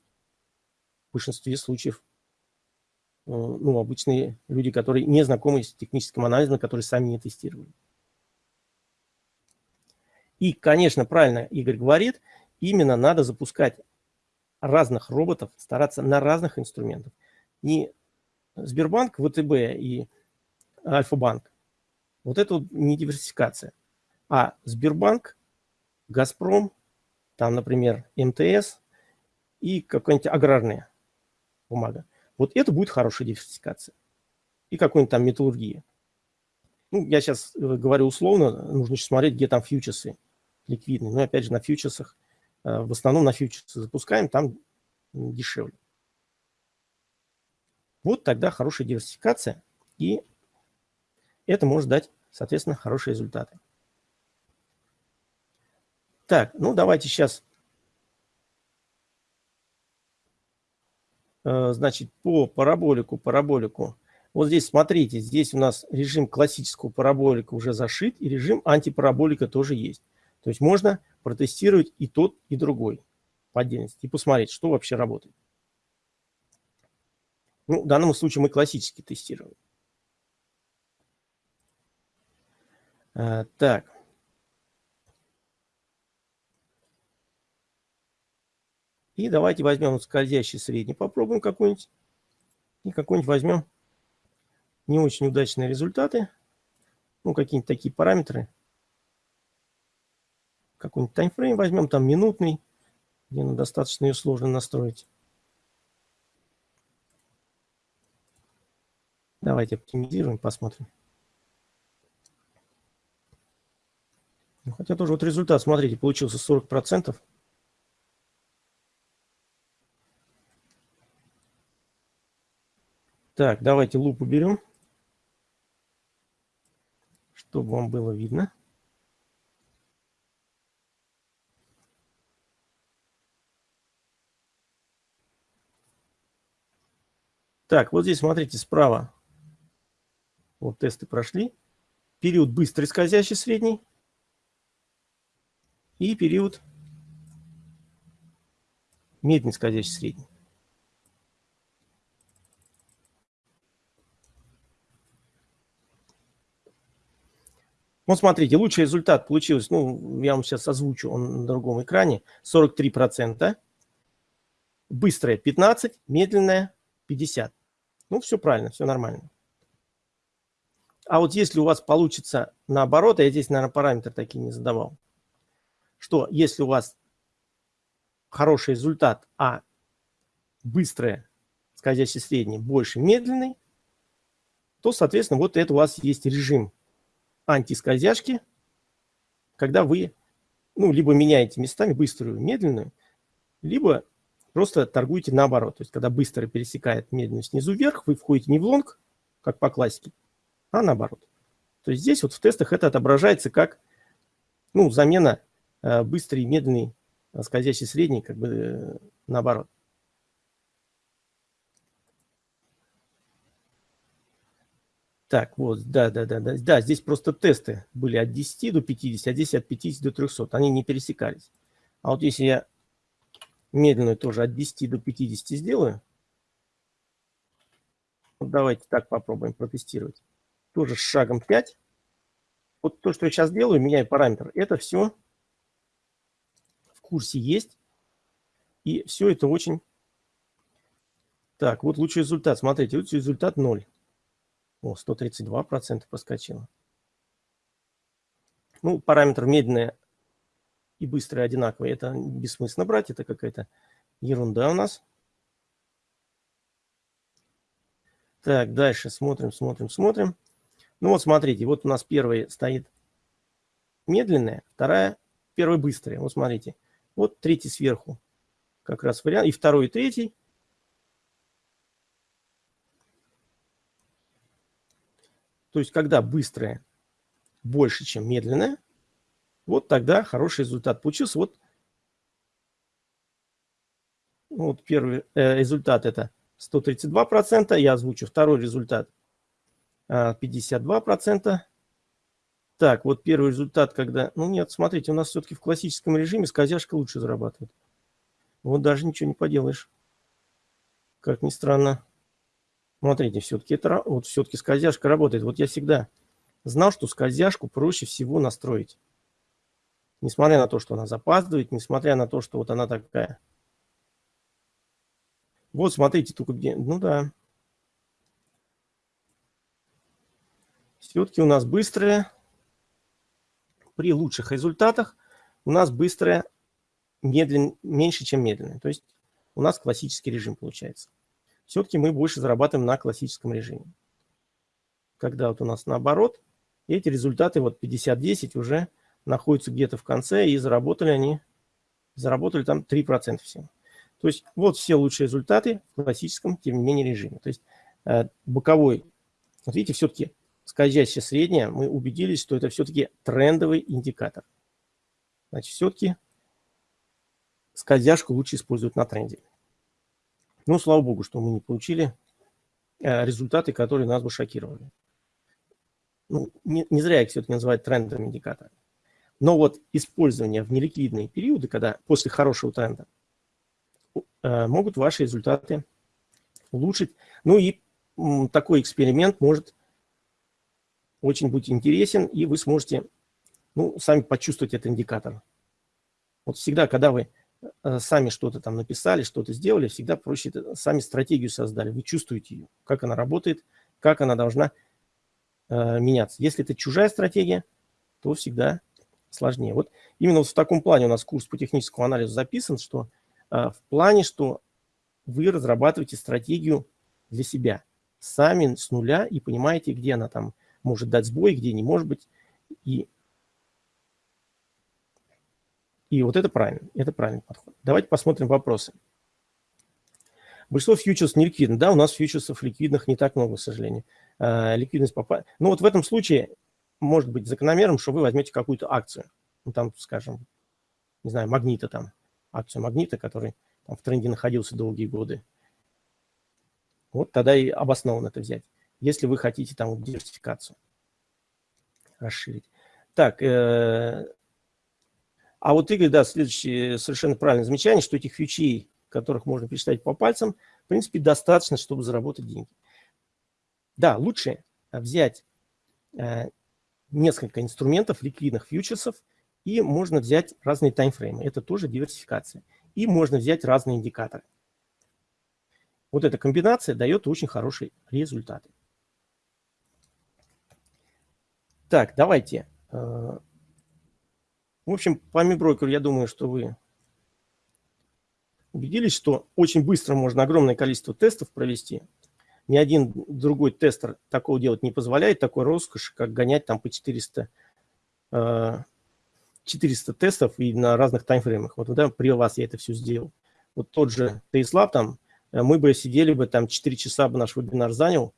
в большинстве случаев э, ну, обычные люди, которые не знакомы с техническим анализом, которые сами не тестировали. И, конечно, правильно Игорь говорит, именно надо запускать разных роботов, стараться на разных инструментах. Не Сбербанк, ВТБ и Альфа-банк. Вот это вот не диверсификация. А Сбербанк, Газпром, там, например, МТС и какая-нибудь аграрная бумага. Вот это будет хорошая диверсификация. И какой-нибудь там металлургия. Ну, я сейчас э, говорю условно, нужно еще смотреть, где там фьючерсы ликвидный. Но опять же на фьючерсах, э, в основном на фьючерсы запускаем, там дешевле. Вот тогда хорошая диверсификация, и это может дать, соответственно, хорошие результаты. Так, ну давайте сейчас, э, значит, по параболику, параболику. Вот здесь смотрите, здесь у нас режим классического параболика уже зашит, и режим антипараболика тоже есть. То есть можно протестировать и тот, и другой по отдельности и посмотреть, что вообще работает. Ну, в данном случае мы классически тестируем. А, так. И давайте возьмем скользящий средний, попробуем какой-нибудь. И какой-нибудь возьмем не очень удачные результаты. Ну, какие-нибудь такие параметры какой-нибудь таймфрейм возьмем, там минутный, где ну, достаточно ее сложно настроить. Давайте оптимизируем, посмотрим. Хотя тоже вот результат, смотрите, получился 40%. Так, давайте лупу берем, чтобы вам было видно. Так, вот здесь смотрите справа. Вот тесты прошли. Период быстрый скользящий средний. И период медленный скользящий средний. Вот смотрите, лучший результат получился, ну, я вам сейчас озвучу, он на другом экране, 43%. Быстрое 15, медленное 50. Ну, все правильно, все нормально. А вот если у вас получится наоборот, а я здесь, наверное, параметры такие не задавал, что если у вас хороший результат, а быстрое, скользящий средний, больше медленный, то, соответственно, вот это у вас есть режим антискользяшки, когда вы, ну, либо меняете местами быструю, медленную, либо Просто торгуете наоборот. То есть, когда быстро пересекает медленно снизу вверх, вы входите не в лонг, как по классике, а наоборот. То есть здесь вот в тестах это отображается как ну, замена быстрый и медленный э, скользящий средний, как бы э, наоборот. Так, вот, да, да, да, да, да, здесь просто тесты были от 10 до 50, а здесь от 50 до 300, они не пересекались. А вот если я медленную тоже от 10 до 50 сделаю. Вот давайте так попробуем протестировать. Тоже с шагом 5. Вот то, что я сейчас делаю, меняю параметр. Это все курсе есть. И все это очень... Так, вот лучший результат. Смотрите, лучший результат 0. О, 132% проскочило. Ну, параметр медленное и быстрое одинаковые. Это бессмысленно брать, это какая-то ерунда у нас. Так, дальше смотрим, смотрим, смотрим. Ну вот смотрите, вот у нас первый стоит медленная, вторая, первая быстрая. Вот смотрите, вот третий сверху как раз вариант, и второй, и третий. То есть, когда быстрая больше, чем медленная, вот тогда хороший результат получился. Вот, вот первый э, результат это 132%, я озвучу второй результат 52%. Так, вот первый результат, когда... Ну нет, смотрите, у нас все-таки в классическом режиме скользяшка лучше зарабатывает. Вот даже ничего не поделаешь. Как ни странно. Смотрите, все-таки это вот все-таки скользяшка работает. Вот я всегда знал, что скользяшку проще всего настроить. Несмотря на то, что она запаздывает, несмотря на то, что вот она такая. Вот смотрите, только где... Ну да. Все-таки у нас быстрая. При лучших результатах у нас быстрая медлен... меньше, чем медленная. То есть у нас классический режим получается. Все-таки мы больше зарабатываем на классическом режиме. Когда вот у нас наоборот, эти результаты вот 50-10 уже находятся где-то в конце, и заработали они, заработали там 3% всего. То есть вот все лучшие результаты в классическом, тем не менее, режиме. То есть э, боковой, вот видите, все-таки скользящая средняя, мы убедились, что это все-таки трендовый индикатор. Значит, все-таки скользяшку лучше использовать на тренде. Ну, слава богу, что мы не получили э, результаты, которые нас бы шокировали. Ну, не, не зря их все-таки называют трендовым индикатором. Но вот использование в неликвидные периоды, когда после хорошего тренда, э, могут ваши результаты улучшить. Ну и такой эксперимент может очень быть интересен, и вы сможете ну, сами почувствовать этот индикатор. Вот всегда, когда вы э, сами что-то там написали, что-то сделали, всегда проще сами стратегию создали. Вы чувствуете ее, как она работает, как она должна э, меняться. Если это чужая стратегия, то всегда сложнее. Вот именно вот в таком плане у нас курс по техническому анализу записан, что а, в плане, что вы разрабатываете стратегию для себя сами с нуля и понимаете, где она там может дать сбой, где не может быть. И, и вот это правильно, это правильный подход. Давайте посмотрим вопросы. Большинство фьючерсов не ликвидно. Да, у нас фьючерсов ликвидных не так много, к сожалению. А, ликвидность попа... Ну вот в этом случае может быть закономерным, что вы возьмете какую-то акцию, ну, там, скажем, не знаю, магнита там, акцию магнита, который там, в тренде находился долгие годы. Вот тогда и обоснованно это взять, если вы хотите там диверсификацию расширить. Так, э, а вот Игорь, да, следующее совершенно правильное замечание, что этих фьючей, которых можно пересчитать по пальцам, в принципе, достаточно, чтобы заработать деньги. Да, лучше взять э, несколько инструментов, ликвидных фьючерсов, и можно взять разные таймфреймы. Это тоже диверсификация. И можно взять разные индикаторы. Вот эта комбинация дает очень хорошие результаты. Так, давайте. Э, в общем, по миброкеру я думаю, что вы убедились, что очень быстро можно огромное количество тестов провести ни один другой тестер такого делать не позволяет, такой роскошь, как гонять там по 400, 400 э, тестов и на разных таймфреймах. Вот да, при вас я это все сделал. Вот тот же TasteLab там, э, мы бы сидели бы там 4 часа бы наш вебинар занял,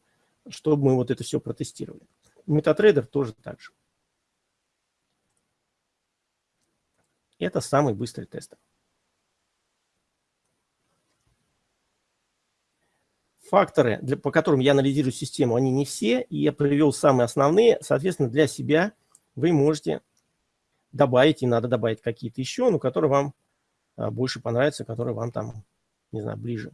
чтобы мы вот это все протестировали. MetaTrader тоже так же. Это самый быстрый тестер. факторы, для, по которым я анализирую систему, они не все, и я привел самые основные. Соответственно, для себя вы можете добавить, и надо добавить какие-то еще, но которые вам а, больше понравятся, которые вам там, не знаю, ближе.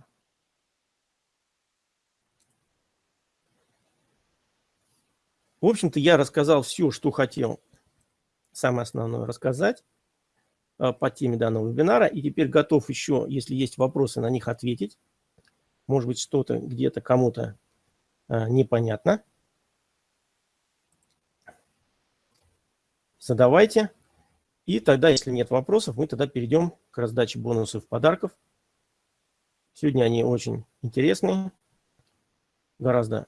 В общем-то, я рассказал все, что хотел, самое основное рассказать а, по теме данного вебинара. И теперь готов еще, если есть вопросы, на них ответить. Может быть, что-то где-то кому-то а, непонятно. Задавайте. И тогда, если нет вопросов, мы тогда перейдем к раздаче бонусов подарков. Сегодня они очень интересные, гораздо.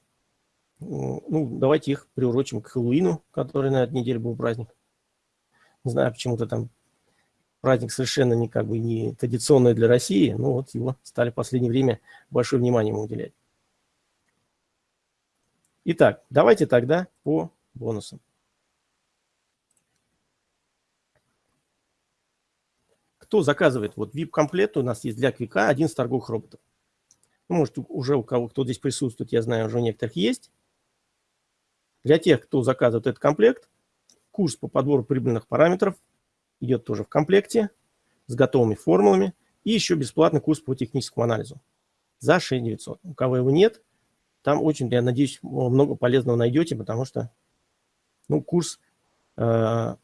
Ну, давайте их приурочим к Хэллоуину, который на этой неделе был праздник. Не знаю, почему-то там праздник совершенно не как бы не традиционный для России, но вот его стали в последнее время большое внимание ему уделять. Итак, давайте тогда по бонусам. Кто заказывает? Вот VIP-комплект у нас есть для Квика 11 торговых роботов. Ну, может, уже у кого, кто здесь присутствует, я знаю, уже у некоторых есть. Для тех, кто заказывает этот комплект, курс по подбору прибыльных параметров идет тоже в комплекте с готовыми формулами. И еще бесплатный курс по техническому анализу за 6900. У кого его нет, там очень, я надеюсь, много полезного найдете, потому что ну, курс э,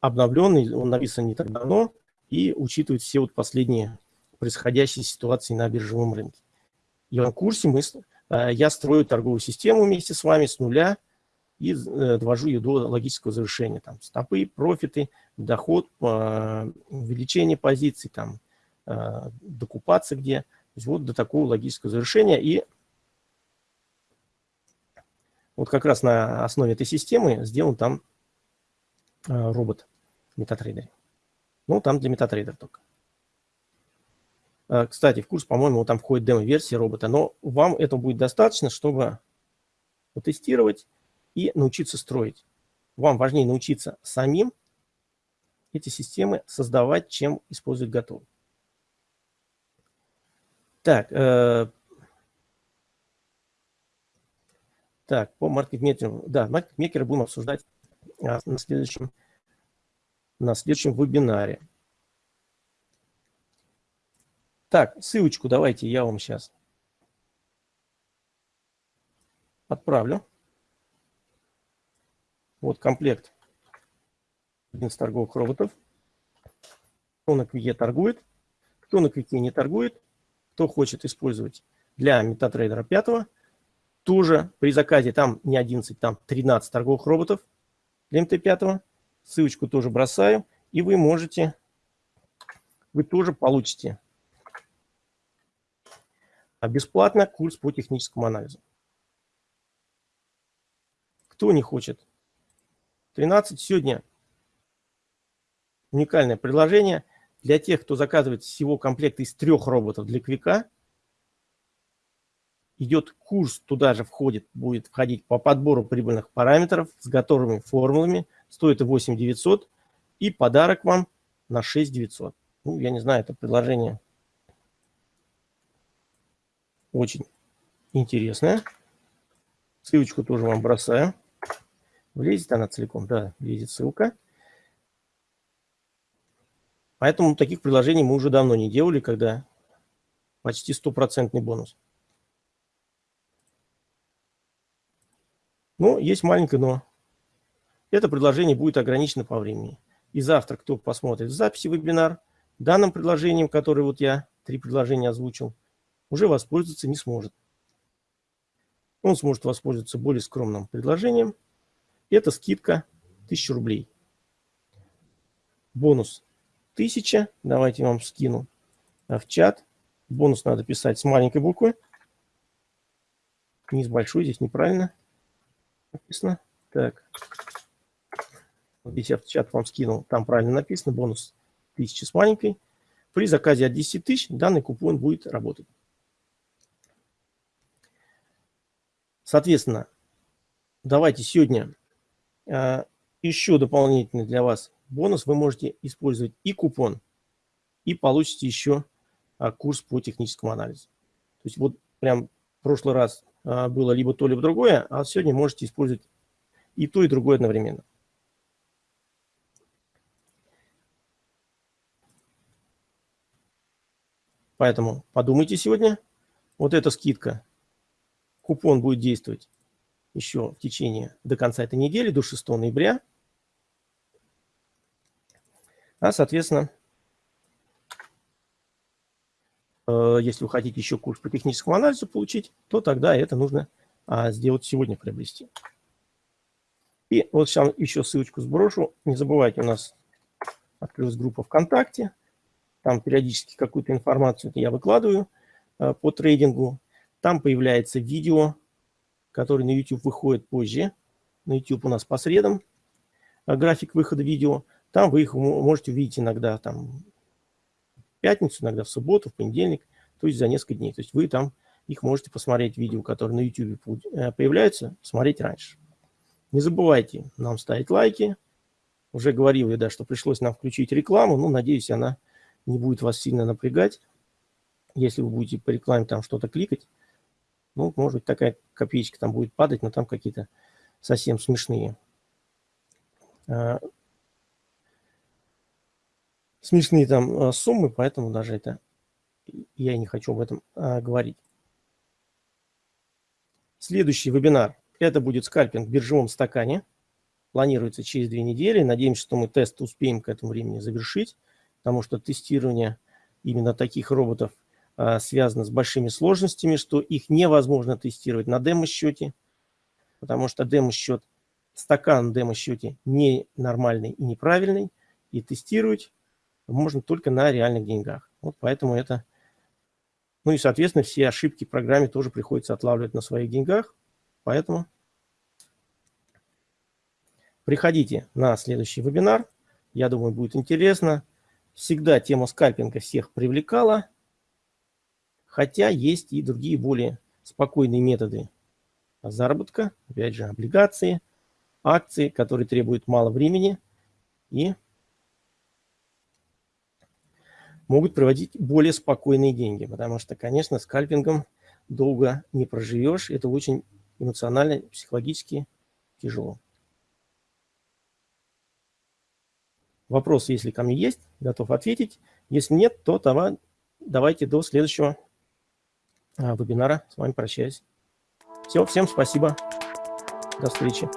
обновленный, он написан не так давно и учитывает все вот последние происходящие ситуации на биржевом рынке. И в курсе мы, э, я строю торговую систему вместе с вами с нуля, и э, довожу ее до логического завершения. Там стопы, профиты, доход, э, увеличение позиций, там, э, докупаться где. То есть вот до такого логического завершения. И вот как раз на основе этой системы сделан там робот MetaTrader. Ну, там для MetaTrader только. Кстати, в курс, по-моему, там входит демо-версия робота, но вам этого будет достаточно, чтобы потестировать и научиться строить. Вам важнее научиться самим эти системы создавать, чем использовать готовые. Так, э, так, по маркетмейкеру, да, маркетмейкера будем обсуждать а, на следующем, на следующем вебинаре. Так, ссылочку давайте я вам сейчас отправлю. Вот комплект из торговых роботов. Кто на Квике торгует, кто на Квике не торгует, кто хочет использовать для MetaTrader 5, тоже при заказе там не 11, там 13 торговых роботов для МТ5. Ссылочку тоже бросаю, и вы можете, вы тоже получите бесплатно курс по техническому анализу. Кто не хочет 13 сегодня уникальное предложение для тех, кто заказывает всего комплект из трех роботов для Квика. Идет курс, туда же входит, будет входить по подбору прибыльных параметров с готовыми формулами. Стоит 8 900 и подарок вам на 6 900. Ну, я не знаю, это предложение очень интересное. Ссылочку тоже вам бросаю. Влезет она целиком? Да, влезет ссылка. Поэтому таких приложений мы уже давно не делали, когда почти стопроцентный бонус. Но есть маленькое но. Это предложение будет ограничено по времени. И завтра, кто посмотрит записи вебинар, данным предложением, которое вот я три предложения озвучил, уже воспользоваться не сможет. Он сможет воспользоваться более скромным предложением – это скидка 1000 рублей. Бонус 1000. Давайте я вам скину в чат. Бонус надо писать с маленькой буквы. Не с большой, здесь неправильно написано. Так. Здесь я в чат вам скинул, там правильно написано, бонус 1000 с маленькой. При заказе от 10 тысяч данный купон будет работать. Соответственно, давайте сегодня еще дополнительный для вас бонус. Вы можете использовать и купон, и получите еще а, курс по техническому анализу. То есть вот прям в прошлый раз а, было либо то, либо другое, а сегодня можете использовать и то, и другое одновременно. Поэтому подумайте сегодня. Вот эта скидка, купон будет действовать еще в течение до конца этой недели, до 6 ноября. А, соответственно, э, если вы хотите еще курс по техническому анализу получить, то тогда это нужно а, сделать сегодня, приобрести. И вот сейчас еще ссылочку сброшу. Не забывайте, у нас открылась группа ВКонтакте. Там периодически какую-то информацию я выкладываю э, по трейдингу. Там появляется видео, которое на YouTube выходит позже. На YouTube у нас по средам э, график выхода видео. Там вы их можете увидеть иногда там, в пятницу, иногда в субботу, в понедельник, то есть за несколько дней. То есть вы там их можете посмотреть, видео, которые на YouTube э, появляются, посмотреть раньше. Не забывайте нам ставить лайки. Уже говорил я, да, что пришлось нам включить рекламу. Ну, надеюсь, она не будет вас сильно напрягать. Если вы будете по рекламе там что-то кликать, ну, может быть, такая копеечка там будет падать, но там какие-то совсем смешные. А, смешные там а, суммы, поэтому даже это я не хочу об этом а, говорить. Следующий вебинар – это будет скальпинг в биржевом стакане. Планируется через две недели. Надеемся, что мы тест успеем к этому времени завершить потому что тестирование именно таких роботов связано с большими сложностями, что их невозможно тестировать на демо-счете, потому что демо-счет, стакан демо-счете ненормальный и неправильный, и тестировать можно только на реальных деньгах. Вот поэтому это... Ну и, соответственно, все ошибки в программе тоже приходится отлавливать на своих деньгах, поэтому приходите на следующий вебинар, я думаю, будет интересно. Всегда тема скальпинга всех привлекала, хотя есть и другие более спокойные методы заработка, опять же, облигации, акции, которые требуют мало времени и могут проводить более спокойные деньги, потому что, конечно, скальпингом долго не проживешь, это очень эмоционально, психологически тяжело. Вопросы, если ко мне есть, готов ответить. Если нет, то давайте до следующего вебинара. С вами прощаюсь. Все, всем спасибо. До встречи.